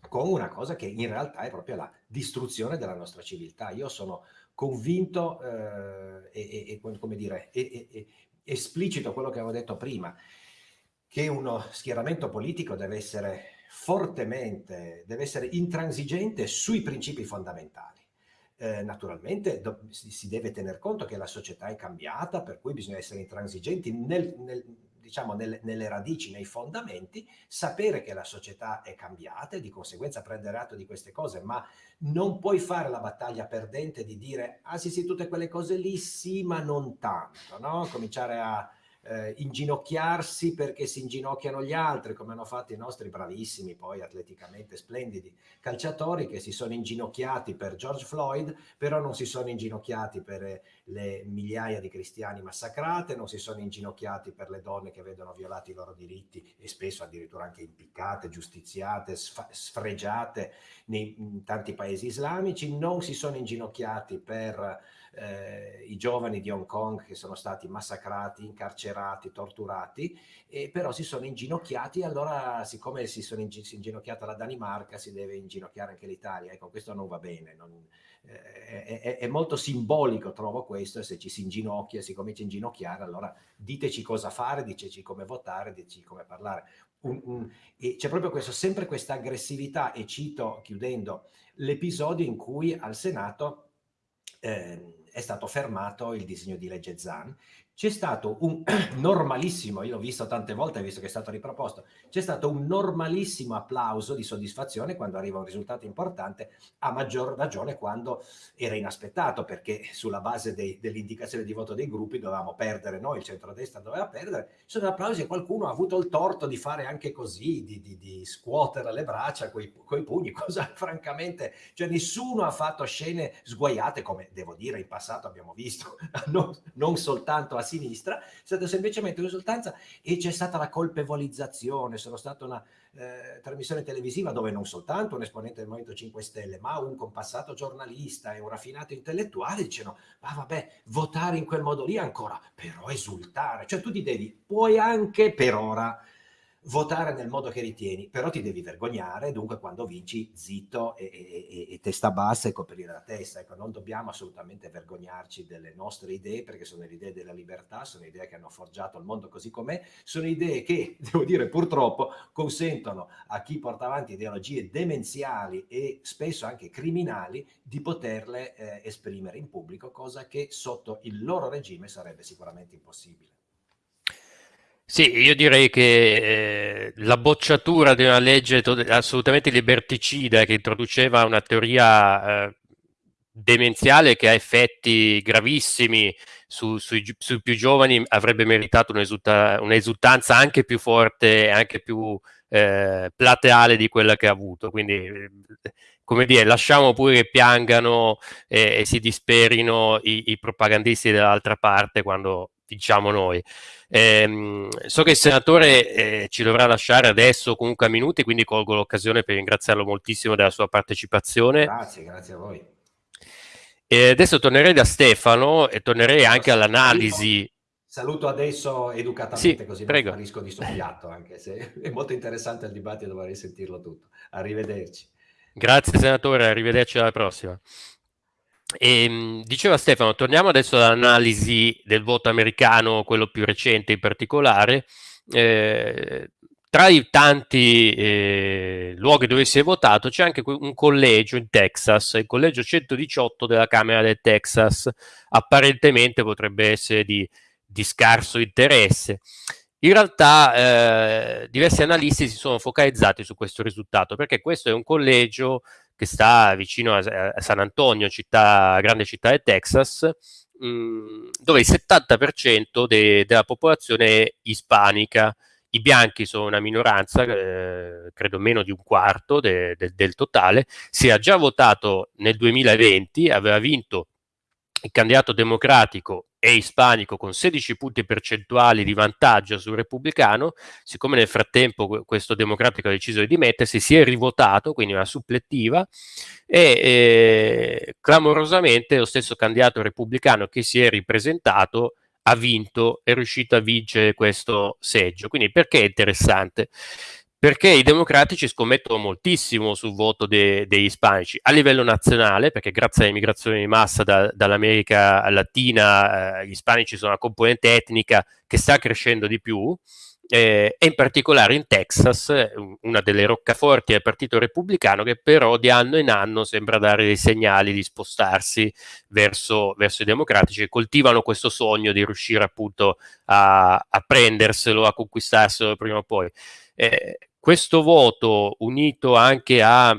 Speaker 3: con una cosa che in realtà è proprio la distruzione della nostra civiltà. Io sono convinto eh, e, e, come dire, e, e, esplicito quello che avevo detto prima, che uno schieramento politico deve essere fortemente, deve essere intransigente sui principi fondamentali eh, naturalmente do, si, si, deve tener conto che la società è cambiata, per cui bisogna essere intransigenti nel, nel, diciamo, nelle, nelle radici, nei fondamenti, sapere che la società è cambiata e di conseguenza prendere atto di queste cose, ma non puoi fare la battaglia perdente di dire ah sì sì tutte quelle cose lì sì ma non tanto, no? cominciare a eh, inginocchiarsi perché si inginocchiano gli altri, come hanno fatto i nostri bravissimi, poi atleticamente splendidi calciatori che si sono inginocchiati per George Floyd, però non si sono inginocchiati per eh, le migliaia di cristiani massacrate, non si sono inginocchiati per le donne che vedono violati i loro diritti e spesso addirittura anche impiccate, giustiziate, sfregiate nei, tanti paesi islamici, non si sono inginocchiati per eh, i giovani di Hong Kong che sono stati massacrati, incarcerati, torturati, e però si sono inginocchiati e allora siccome si sono in, si inginocchiata la Danimarca si deve inginocchiare anche l'Italia. Ecco, questo non va bene, non, eh, è, è, molto simbolico trovo questo se ci si inginocchia, si comincia a inginocchiare, allora diteci cosa fare, diteci come votare, diteci come parlare. C'è proprio questo, sempre questa aggressività e cito, chiudendo, l'episodio in cui al Senato eh, è stato fermato il disegno di legge ZAN c'è stato un normalissimo, io l'ho visto tante volte, visto che è stato riproposto, c'è stato un normalissimo applauso di soddisfazione quando arriva un risultato importante, a maggior ragione quando era inaspettato, perché sulla base dell'indicazione di voto dei gruppi dovevamo perdere noi, il centrodestra doveva perdere, sono applausi e qualcuno ha avuto il torto di fare anche così, di, di, di scuotere le braccia coi, coi pugni, cosa francamente, cioè nessuno ha fatto scene sguaiate, come devo dire in passato abbiamo visto, non, non soltanto a sinistra, è stata semplicemente un'esultanza e c'è stata la colpevolizzazione, sono stata una eh, trasmissione televisiva dove non soltanto un esponente del Movimento 5 Stelle, ma un compassato giornalista e un raffinato intellettuale dicono, ma vabbè, votare in quel modo lì ancora, però esultare, cioè tu ti devi, puoi anche per ora votare nel modo che ritieni, però ti devi vergognare, dunque quando vinci zitto e, e, e, testa bassa e coprire la testa. Ecco, non dobbiamo assolutamente vergognarci delle nostre idee, perché sono le idee della libertà, sono idee che hanno forgiato il mondo così com'è, sono idee che, devo dire purtroppo, consentono a chi porta avanti ideologie demenziali e spesso anche criminali di poterle eh, esprimere in pubblico, cosa che sotto il loro regime sarebbe sicuramente impossibile.
Speaker 1: Sì, io direi che eh, la bocciatura di una legge assolutamente liberticida che introduceva una teoria eh, demenziale che ha effetti gravissimi su, sui, sui, più giovani avrebbe meritato un'esultanza anche più forte, anche più eh, plateale di quella che ha avuto. Quindi, eh, come dire, lasciamo pure che piangano e, e si disperino i, i propagandisti dall'altra parte quando diciamo noi. Eh, so che il senatore eh, ci dovrà lasciare adesso comunque a minuti, quindi colgo l'occasione per ringraziarlo moltissimo della sua partecipazione.
Speaker 3: Grazie, grazie a voi.
Speaker 1: E adesso tornerei da Stefano e tornerei anche all'analisi.
Speaker 3: Saluto adesso educatamente
Speaker 1: sì,
Speaker 3: così
Speaker 1: prego.
Speaker 3: non sparisco di soffiato, anche se è molto interessante il dibattito, dovrei sentirlo tutto. Arrivederci.
Speaker 1: Grazie senatore, arrivederci alla prossima. E, ehm, diceva Stefano, torniamo adesso all'analisi del voto americano, quello più recente in particolare. Eh, tra i tanti eh, luoghi dove si è votato c'è anche un collegio in Texas, il collegio 118 della Camera del Texas, apparentemente potrebbe essere di, di scarso interesse. In realtà eh, diversi analisti si sono focalizzati su questo risultato perché questo è un collegio che sta vicino a, a San Antonio, città, grande città del Texas, mh, mm, dove il 70% de, della popolazione è ispanica. I bianchi sono una minoranza, eh, credo meno di un quarto de, de, del totale. Si è già votato nel 2020, aveva vinto il candidato democratico e ispanico con 16 punti percentuali di vantaggio sul repubblicano, siccome nel frattempo questo democratico ha deciso di dimettersi, si è rivotato, quindi una supplettiva, e eh, clamorosamente lo stesso candidato repubblicano che si è ripresentato ha vinto, è riuscito a vincere questo seggio. Quindi perché è interessante? Perché i democratici scommettono moltissimo sul voto de, degli ispanici a livello nazionale, perché grazie all'immigrazione di massa da, dall'America Latina eh, gli ispanici sono una componente etnica che sta crescendo di più, eh, e in particolare in Texas, una delle roccaforti del Partito Repubblicano, che però di anno in anno sembra dare dei segnali di spostarsi verso, verso i democratici, che coltivano questo sogno di riuscire appunto a, a prenderselo, a conquistarselo prima o poi. Eh, questo voto unito anche a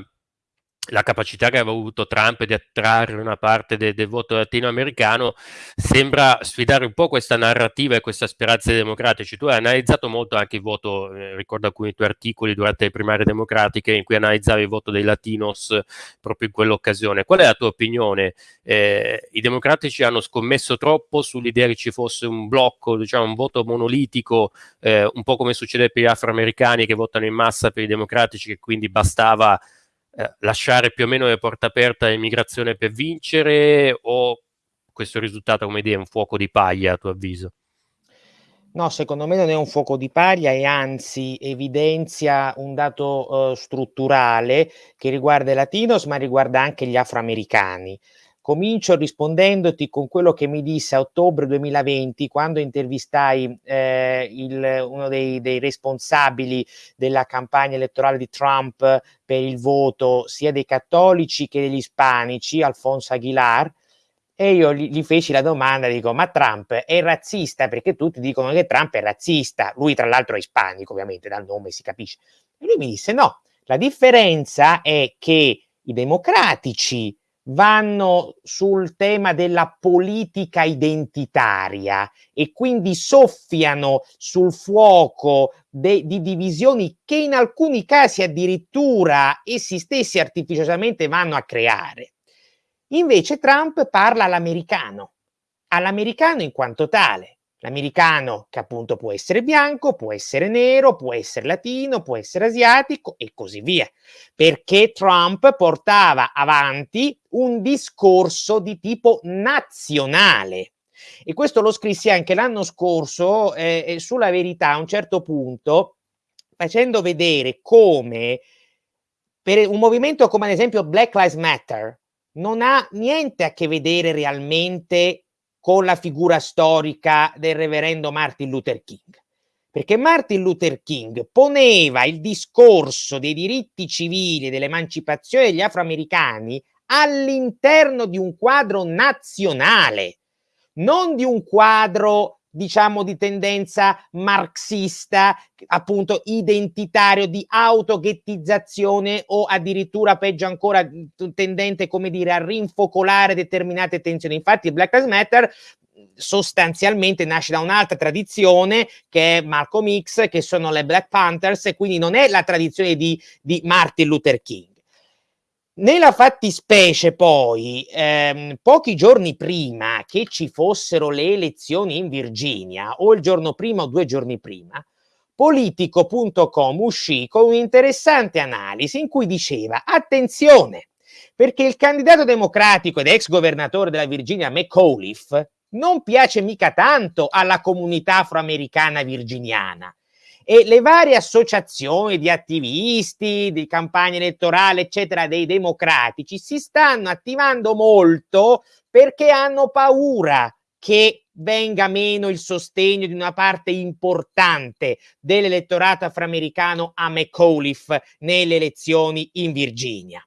Speaker 1: la capacità che aveva avuto Trump di attrarre una parte de del voto latinoamericano sembra sfidare un po' questa narrativa e questa speranza dei democratici. Tu hai analizzato molto anche il voto, eh, ricordo alcuni tuoi articoli durante le primarie democratiche in cui analizzavi il voto dei latinos proprio in quell'occasione. Qual è la tua opinione? Eh, I democratici hanno scommesso troppo sull'idea che ci fosse un blocco, diciamo un voto monolitico, eh, un po' come succede per gli afroamericani che votano in massa per i democratici, che quindi bastava eh, lasciare più o meno le porte aperte all'immigrazione per vincere o questo risultato, come dire, è un fuoco di paglia a tuo avviso?
Speaker 2: No, secondo me non è un fuoco di paglia e anzi evidenzia un dato uh, strutturale che riguarda i latinos ma riguarda anche gli afroamericani. Comincio rispondendoti con quello che mi disse a ottobre 2020 quando intervistai eh, il, uno dei, dei, responsabili della campagna elettorale di Trump per il voto sia dei cattolici che degli ispanici, Alfonso Aguilar, e io gli, gli, feci la domanda, dico, ma Trump è razzista? Perché tutti dicono che Trump è razzista. Lui tra l'altro è ispanico, ovviamente, dal nome si capisce. E lui mi disse, no, la differenza è che i democratici vanno sul tema della politica identitaria e quindi soffiano sul fuoco di divisioni che in alcuni casi addirittura essi stessi artificiosamente vanno a creare. Invece Trump parla all'americano, all'americano in quanto tale, L'americano che appunto può essere bianco, può essere nero, può essere latino, può essere asiatico e così via. Perché Trump portava avanti un discorso di tipo nazionale. E questo lo scrissi anche l'anno scorso eh, eh sulla verità a un certo punto, facendo vedere come per un movimento come ad esempio Black Lives Matter non ha niente a che vedere realmente con la figura storica del reverendo Martin Luther King. Perché Martin Luther King poneva il discorso dei diritti civili e dell'emancipazione degli afroamericani all'interno di un quadro nazionale, non di un quadro diciamo di tendenza marxista, appunto identitario, di autoghettizzazione o addirittura peggio ancora tendente, come dire, a rinfocolare determinate tensioni. Infatti Black Lives Matter sostanzialmente nasce da un'altra tradizione che è Malcolm X, che sono le Black Panthers, e quindi non è la tradizione di, di Martin Luther King. Nella fattispecie poi, ehm, pochi giorni prima che ci fossero le elezioni in Virginia, o il giorno prima o due giorni prima, politico.com uscì con un'interessante analisi in cui diceva attenzione, perché il candidato democratico ed ex governatore della Virginia McAuliffe non piace mica tanto alla comunità afroamericana virginiana e le varie associazioni di attivisti, di campagna elettorale, eccetera, dei democratici si stanno attivando molto perché hanno paura che venga meno il sostegno di una parte importante dell'elettorato afroamericano a McAuliffe nelle elezioni in Virginia.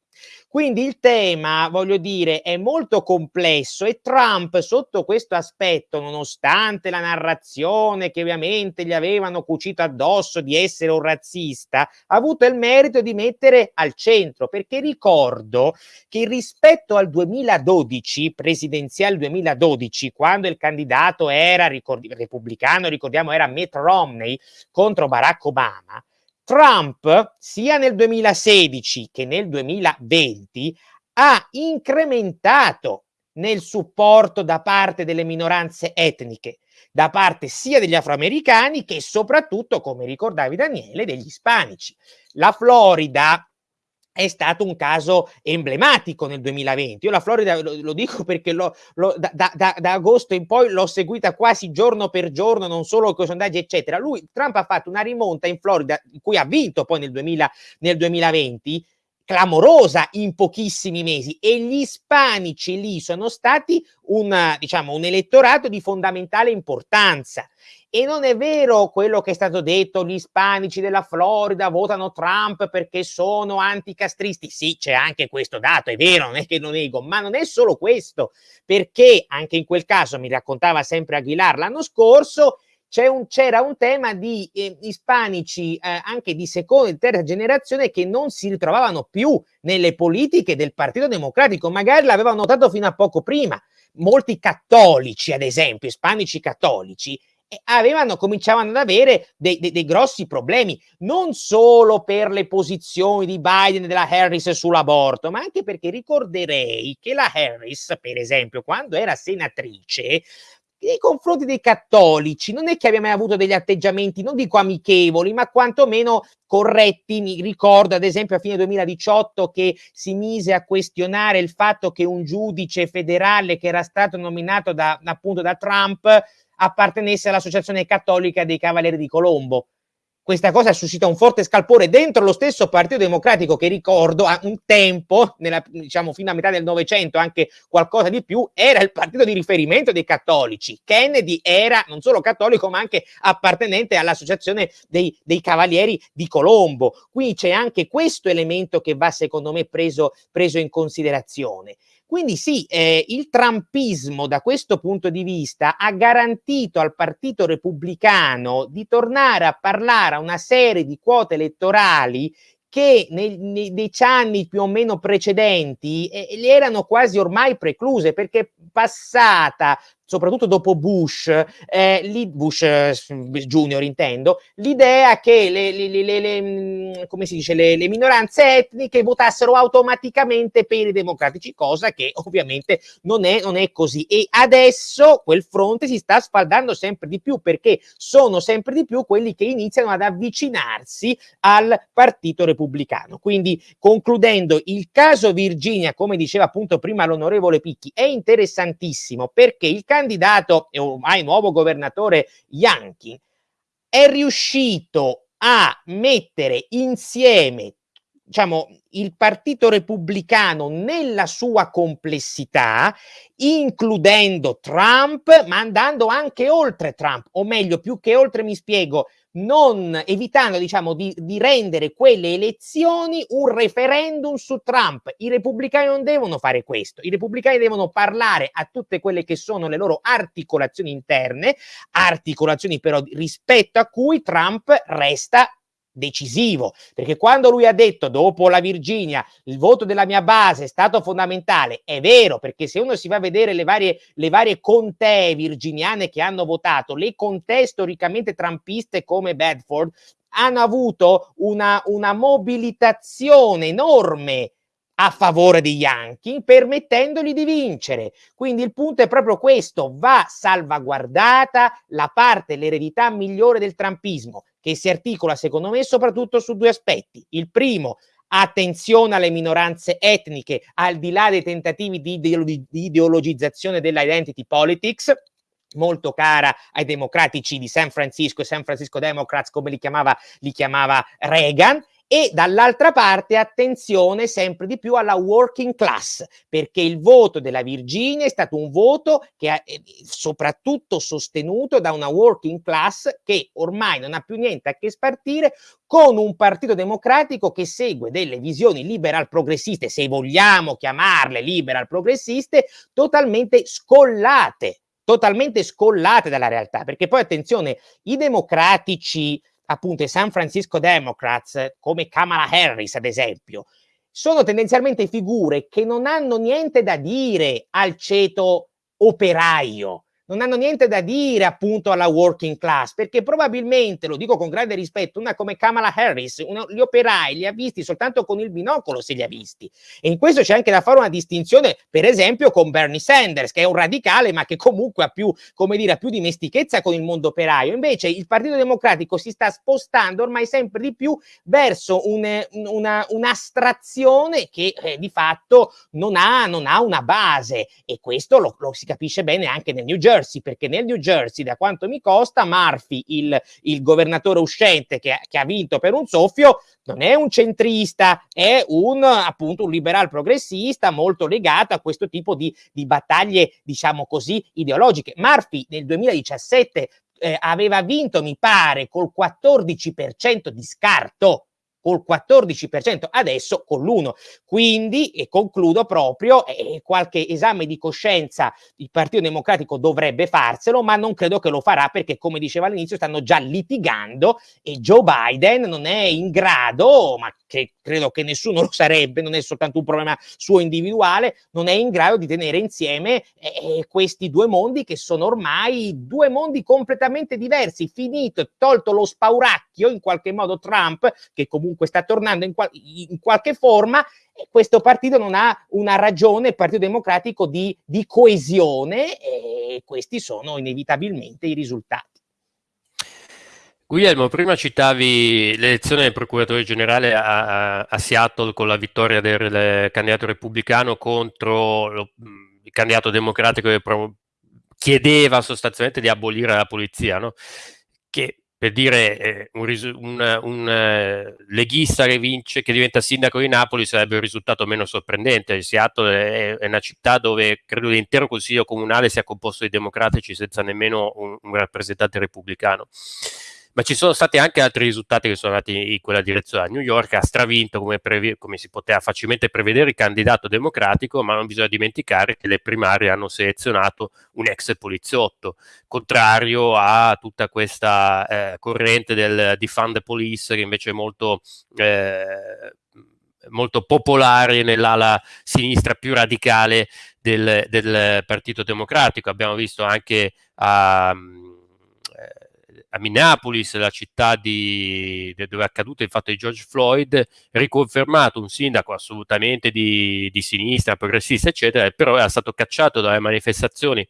Speaker 2: Quindi il tema, voglio dire, è molto complesso e Trump sotto questo aspetto, nonostante la narrazione che ovviamente gli avevano cucito addosso di essere un razzista, ha avuto il merito di mettere al centro, perché ricordo che rispetto al 2012, presidenziale 2012, quando il candidato era ricordi, repubblicano, ricordiamo era Mitt Romney contro Barack Obama, Trump, sia nel 2016 che nel 2020, ha incrementato nel supporto da parte delle minoranze etniche, da parte sia degli afroamericani che soprattutto, come ricordavi Daniele, degli ispanici. La Florida è stato un caso emblematico nel 2020. Io la Florida lo, lo dico perché lo, lo, da, da, da, agosto in poi l'ho seguita quasi giorno per giorno, non solo con i sondaggi, eccetera. Lui, Trump ha fatto una rimonta in Florida, in cui ha vinto poi nel, 2000, nel 2020, clamorosa in pochissimi mesi e gli ispanici lì sono stati un, diciamo, un elettorato di fondamentale importanza e non è vero quello che è stato detto, gli ispanici della Florida votano Trump perché sono anticastristi. Sì, c'è anche questo dato, è vero, non è che lo nego, ma non è solo questo, perché anche in quel caso, mi raccontava sempre Aguilar l'anno scorso, un, c'era un tema di eh, ispanici eh, anche di seconda e terza generazione che non si ritrovavano più nelle politiche del Partito Democratico, magari l'avevano notato fino a poco prima. Molti cattolici, ad esempio, ispanici cattolici, avevano, cominciavano ad avere dei, dei, dei, grossi problemi, non solo per le posizioni di Biden e della Harris sull'aborto, ma anche perché ricorderei che la Harris, per esempio, quando era senatrice, nei confronti dei cattolici non è che abbia mai avuto degli atteggiamenti, non dico amichevoli, ma quantomeno corretti. Mi ricordo ad esempio a fine 2018 che si mise a questionare il fatto che un giudice federale che era stato nominato da, appunto da Trump appartenesse all'Associazione Cattolica dei Cavalieri di Colombo. Questa cosa suscita un forte scalpore dentro lo stesso Partito Democratico che ricordo a un tempo, nella, diciamo fino a metà del Novecento, anche qualcosa di più, era il partito di riferimento dei cattolici. Kennedy era non solo cattolico ma anche appartenente all'Associazione dei, dei Cavalieri di Colombo. Quindi c'è anche questo elemento che va secondo me preso, preso in considerazione. Quindi sì, eh, il trumpismo da questo punto di vista ha garantito al Partito Repubblicano di tornare a parlare a una serie di quote elettorali che nei, nei dieci anni più o meno precedenti eh, erano quasi ormai precluse perché passata soprattutto dopo Bush, eh, lì, Bush eh, Junior intendo, l'idea che le, le, le, mm, dice, le, minoranze etniche votassero automaticamente per i democratici, cosa che ovviamente non è, non è così. E adesso quel fronte si sta sfaldando sempre di più perché sono sempre di più quelli che iniziano ad avvicinarsi al Partito Repubblicano. Quindi concludendo, il caso Virginia, come diceva appunto prima l'onorevole Picchi, è interessantissimo perché il candidato e ormai nuovo governatore Yankee è riuscito a mettere insieme diciamo, il Partito Repubblicano nella sua complessità, includendo Trump, ma andando anche oltre Trump, o meglio, più che oltre mi spiego, non evitando diciamo di, di, rendere quelle elezioni un referendum su Trump. I repubblicani non devono fare questo, i repubblicani devono parlare a tutte quelle che sono le loro articolazioni interne, articolazioni però rispetto a cui Trump resta decisivo, perché quando lui ha detto dopo la Virginia il voto della mia base è stato fondamentale, è vero, perché se uno si va a vedere le varie, le varie contee virginiane che hanno votato, le contee storicamente trampiste come Bedford, hanno avuto una, una mobilitazione enorme a favore di Yankee, permettendogli di vincere. Quindi il punto è proprio questo, va salvaguardata la parte, l'eredità migliore del trampismo, che si articola secondo me soprattutto su due aspetti. Il primo, attenzione alle minoranze etniche, al di là dei tentativi di, ideologi di ideologizzazione dell'identity politics, molto cara ai democratici di San Francisco e San Francisco Democrats, come li chiamava, li chiamava Reagan, e dall'altra parte attenzione sempre di più alla working class perché il voto della Virginia è stato un voto che è soprattutto sostenuto da una working class che ormai non ha più niente a che spartire con un partito democratico che segue delle visioni liberal progressiste, se vogliamo chiamarle liberal progressiste, totalmente scollate, totalmente scollate dalla realtà, perché poi attenzione, i democratici appunto i San Francisco Democrats, come Kamala Harris ad esempio, sono tendenzialmente figure che non hanno niente da dire al ceto operaio, non hanno niente da dire appunto alla working class, perché probabilmente, lo dico con grande rispetto, una come Kamala Harris, una, gli operai li ha visti soltanto con il binocolo se li ha visti. E in questo c'è anche da fare una distinzione, per esempio, con Bernie Sanders, che è un radicale, ma che comunque ha più, come dire, ha più dimestichezza con il mondo operaio. Invece il Partito Democratico si sta spostando ormai sempre di più verso un, una, un'astrazione che eh, di fatto non ha, non ha, una base e questo lo, lo si capisce bene anche nel New Jersey Jersey, perché nel New Jersey, da quanto mi costa, Murphy, il, il governatore uscente che, che, ha vinto per un soffio, non è un centrista, è un appunto un liberal progressista molto legato a questo tipo di, di battaglie, diciamo così, ideologiche. Murphy nel 2017 eh, aveva vinto, mi pare, col 14% di scarto col 14%, adesso con l'1. Quindi, e concludo proprio, eh, qualche esame di coscienza il Partito Democratico dovrebbe farselo, ma non credo che lo farà perché, come diceva all'inizio, stanno già litigando e Joe Biden non è in grado, ma che credo che nessuno lo sarebbe, non è soltanto un problema suo individuale, non è in grado di tenere insieme eh, questi due mondi che sono ormai due mondi completamente diversi, finito, tolto lo spauracchio in qualche modo Trump, che comunque sta tornando in, qual- in qualche forma, questo partito non ha una ragione, il Partito Democratico, di, di coesione e questi sono inevitabilmente i risultati.
Speaker 1: Guglielmo, prima citavi l'elezione del procuratore generale a, a, Seattle con la vittoria del candidato repubblicano contro lo, il candidato democratico che pro, chiedeva sostanzialmente di abolire la polizia, no? che per dire eh, un, un, un eh, leghista che vince, che diventa sindaco di Napoli sarebbe un risultato meno sorprendente. Seattle è, è una città dove credo l'intero consiglio comunale sia composto di democratici senza nemmeno un, un rappresentante repubblicano ma ci sono stati anche altri risultati che sono andati in quella direzione. New York ha stravinto, come, previ- come, si poteva facilmente prevedere, il candidato democratico, ma non bisogna dimenticare che le primarie hanno selezionato un ex poliziotto, contrario a tutta questa eh, corrente del defund the police che invece è molto... Eh, molto popolare nell'ala sinistra più radicale del, del Partito Democratico. Abbiamo visto anche a, a Minneapolis, la città di, dove è accaduto il fatto di George Floyd, riconfermato un sindaco assolutamente di, di sinistra, progressista, eccetera, però era stato cacciato dalle manifestazioni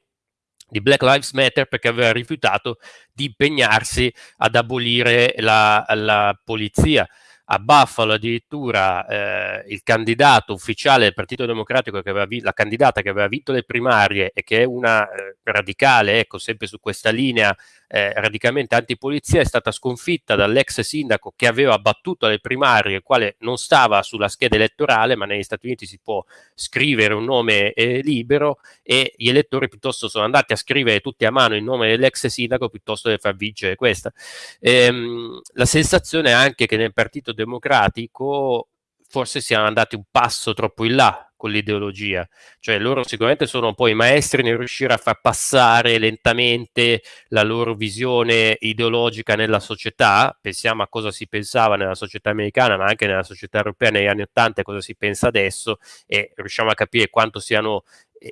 Speaker 1: di Black Lives Matter perché aveva rifiutato di impegnarsi ad abolire la, la polizia. A Buffalo addirittura eh, il candidato ufficiale del Partito Democratico, che aveva la candidata che aveva vinto le primarie e che è una eh, radicale, ecco, sempre su questa linea eh, radicalmente antipolizia, è stata sconfitta dall'ex sindaco che aveva battuto le primarie, il quale non stava sulla scheda elettorale, ma negli Stati Uniti si può scrivere un nome eh, libero e gli elettori piuttosto sono andati a scrivere tutti a mano il nome dell'ex sindaco piuttosto che far vincere questa. Ehm, la sensazione è anche che nel Partito Democratico forse siamo andati un passo troppo in là con l'ideologia, cioè loro sicuramente sono poi maestri nel riuscire a far passare lentamente la loro visione ideologica nella società, pensiamo a cosa si pensava nella società americana, ma anche nella società europea negli anni Ottanta e cosa si pensa adesso e riusciamo a capire quanto siano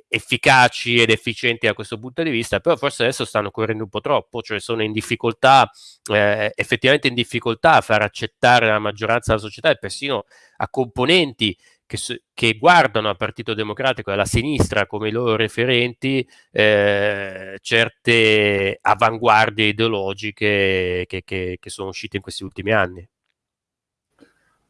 Speaker 1: efficaci ed efficienti da questo punto di vista, però forse adesso stanno correndo un po' troppo, cioè sono in difficoltà, eh, effettivamente in difficoltà a far accettare la maggioranza della società e persino a componenti che, che guardano al Partito Democratico e alla sinistra come i loro referenti eh, certe avanguardie ideologiche che, che, che sono uscite in questi ultimi anni.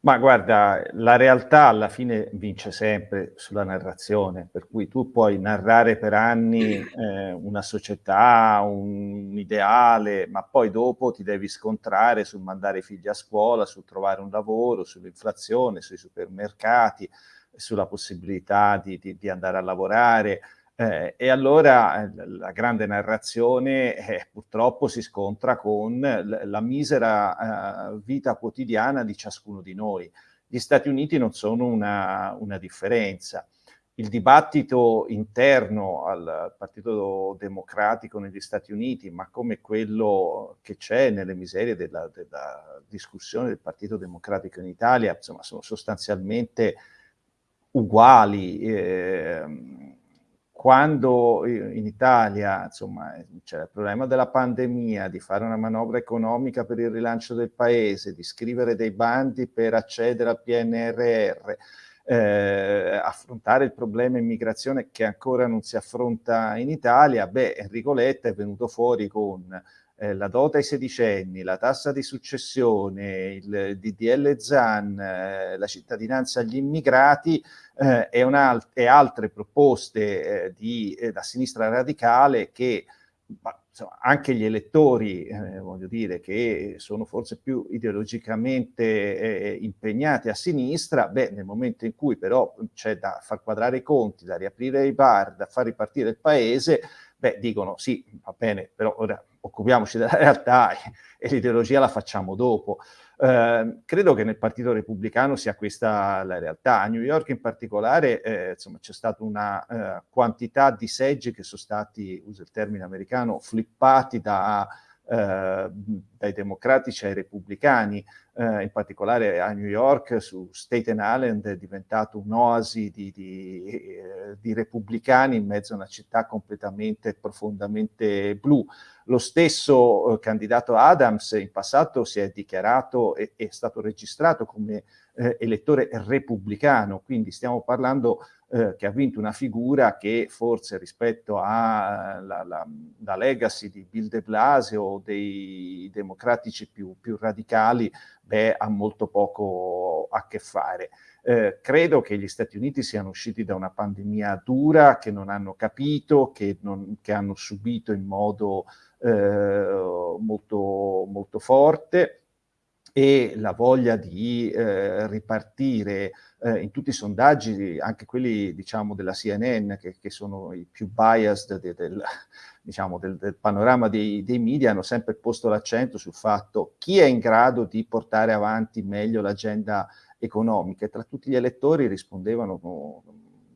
Speaker 4: Ma guarda, la realtà alla fine vince sempre sulla narrazione, per cui tu puoi narrare per anni eh, una società, un, un, ideale, ma poi dopo ti devi scontrare sul mandare i figli a scuola, sul trovare un lavoro, sull'inflazione, sui supermercati, sulla possibilità di, di, di andare a lavorare. Eh, e allora eh, la grande narrazione eh, purtroppo si scontra con la misera eh, vita quotidiana di ciascuno di noi. Gli Stati Uniti non sono una, una differenza. Il dibattito interno al Partito Democratico negli Stati Uniti, ma come quello che c'è nelle miserie della, della discussione del Partito Democratico in Italia, insomma, sono sostanzialmente uguali. Eh, quando in Italia insomma, c'è il problema della pandemia, di fare una manovra economica per il rilancio del paese, di scrivere dei bandi per accedere al PNRR, eh, affrontare il problema immigrazione che ancora non si affronta in Italia, beh, Enrico Letta è venuto fuori con eh, la dota ai sedicenni, la tassa di successione, il DDL ZAN, eh, la cittadinanza agli immigrati eh, e, e, altre proposte eh, di, eh, da sinistra radicale che ma, insomma, anche gli elettori, eh, voglio dire, che sono forse più ideologicamente impegnati a sinistra, beh, nel momento in cui però c'è da far quadrare i conti, da riaprire i bar, da far ripartire il paese, beh, dicono sì, va bene, però ora occupiamoci della realtà e, l'ideologia la facciamo dopo. Eh, credo che nel Partito Repubblicano sia questa la realtà. A New York in particolare eh, c'è stata una eh, quantità di seggi che sono stati, uso il termine americano, flippati da eh, dai democratici ai repubblicani, eh, in particolare a New York su Staten Island è diventato un'oasi di, di, eh, di, repubblicani in mezzo a una città completamente, profondamente blu. Lo stesso eh, candidato Adams in passato si è dichiarato e è stato registrato come eh, elettore repubblicano, quindi stiamo parlando eh, che ha vinto una figura che forse rispetto alla la, la legacy di Bill de Blasio o dei democratici più, più radicali, beh, ha molto poco a che fare. Eh, credo che gli Stati Uniti siano usciti da una pandemia dura, che non hanno capito, che, non, che hanno subito in modo eh, molto, molto forte e la voglia di eh, ripartire eh, in tutti i sondaggi, anche quelli diciamo della CNN, che, che sono i più biased de, del, diciamo, del, del, panorama dei, dei, media, hanno sempre posto l'accento sul fatto chi è in grado di portare avanti meglio l'agenda economica e tra tutti gli elettori rispondevano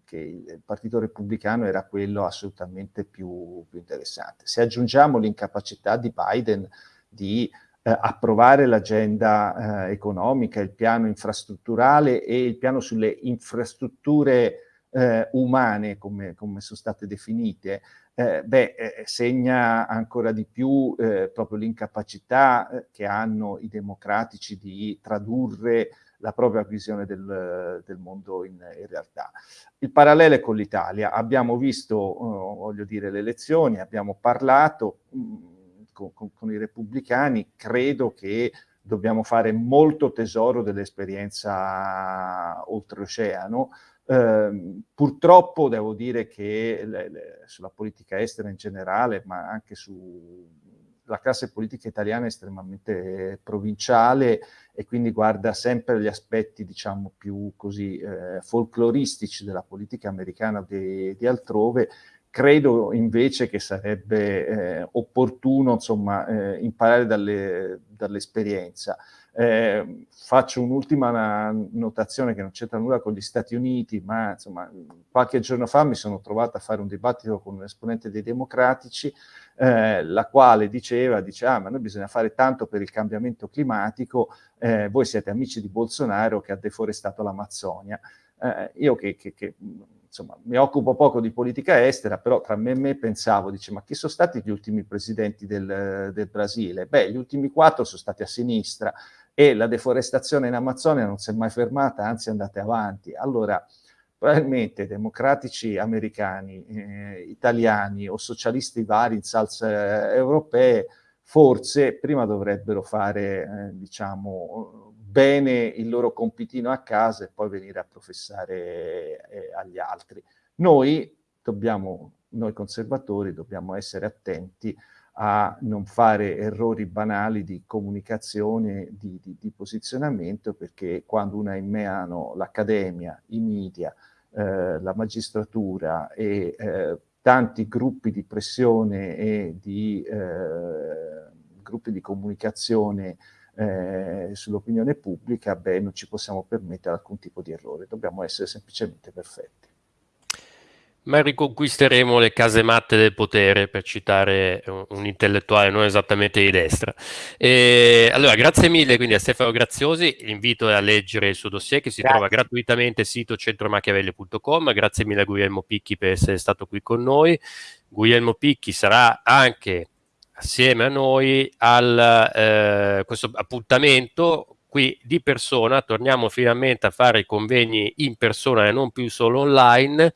Speaker 4: che il Partito Repubblicano era quello assolutamente più, più interessante. Se aggiungiamo l'incapacità di Biden di eh, approvare l'agenda eh, economica, il piano infrastrutturale e il piano sulle infrastrutture eh, umane, come, come, sono state definite, eh, beh, eh, segna ancora di più eh, proprio l'incapacità che hanno i democratici di tradurre la propria visione del, del mondo in, in, realtà. Il parallelo è con l'Italia. Abbiamo visto, uh, voglio dire, le elezioni, abbiamo parlato, mh, mm, con, con, con i repubblicani, credo che dobbiamo fare molto tesoro dell'esperienza oltreoceano. Eh, purtroppo devo dire che le, le, sulla politica estera in generale, ma anche sulla classe politica italiana è estremamente provinciale e quindi guarda sempre gli aspetti, diciamo, più così eh, folcloristici della politica americana di, di altrove, credo invece che sarebbe eh, opportuno insomma, eh, imparare dalle, dall'esperienza. Eh, faccio un'ultima notazione che non c'entra nulla con gli Stati Uniti, ma insomma, qualche giorno fa mi sono trovato a fare un dibattito con un esponente dei democratici, eh, la quale diceva, dice, ah, ma noi bisogna fare tanto per il cambiamento climatico, eh, voi siete amici di Bolsonaro che ha deforestato l'Amazzonia. Io che, che, che insomma, mi occupo poco di politica estera, però tra me e me pensavo, dice, ma chi sono stati gli ultimi presidenti del, del Brasile? Beh, gli ultimi quattro sono stati a sinistra e la deforestazione in Amazzonia non si è mai fermata, anzi è andata avanti. Allora, probabilmente democratici americani, eh, italiani o socialisti vari in salse europee, forse prima dovrebbero fare, eh, diciamo, bene il loro compitino a casa e poi venire a professare eh, agli altri. Noi dobbiamo, noi conservatori, dobbiamo essere attenti a non fare errori banali di comunicazione, di, di, di posizionamento, perché quando uno ha in mano l'accademia, i media, eh, la magistratura e eh, tanti gruppi di pressione e di eh, gruppi di comunicazione eh, sull'opinione pubblica, beh, non ci possiamo permettere alcun tipo di errore, dobbiamo essere semplicemente perfetti.
Speaker 1: Ma riconquisteremo le casematte del potere, per citare un, un intellettuale non esattamente di destra. E, allora, grazie mille quindi a Stefano Graziosi, invito a leggere il suo dossier che si grazie. trova gratuitamente sul sito centromachiavelli.com, grazie mille a Guglielmo Picchi per essere stato qui con noi. Guglielmo Picchi sarà anche assieme a noi al eh, questo appuntamento qui di persona, torniamo finalmente a fare i convegni in persona e non più solo online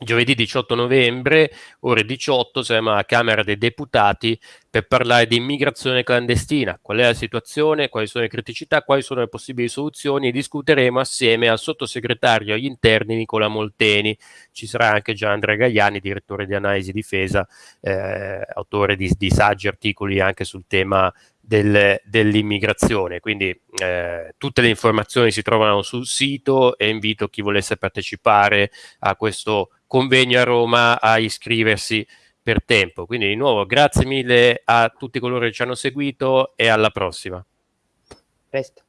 Speaker 1: Giovedì 18 novembre, ore 18, saremo alla Camera dei Deputati per parlare di immigrazione clandestina. Qual è la situazione, quali sono le criticità, quali sono le possibili soluzioni e discuteremo assieme al sottosegretario agli interni Nicola Molteni. Ci sarà anche Gian Andrea Gagliani, direttore di analisi difesa, eh, autore di, di saggi articoli anche sul tema del, dell'immigrazione. Quindi eh, tutte le informazioni si trovano sul sito e invito chi volesse partecipare a questo convegno a Roma a iscriversi per tempo. Quindi di nuovo grazie mille a tutti coloro che ci hanno seguito e alla prossima.
Speaker 2: Presto.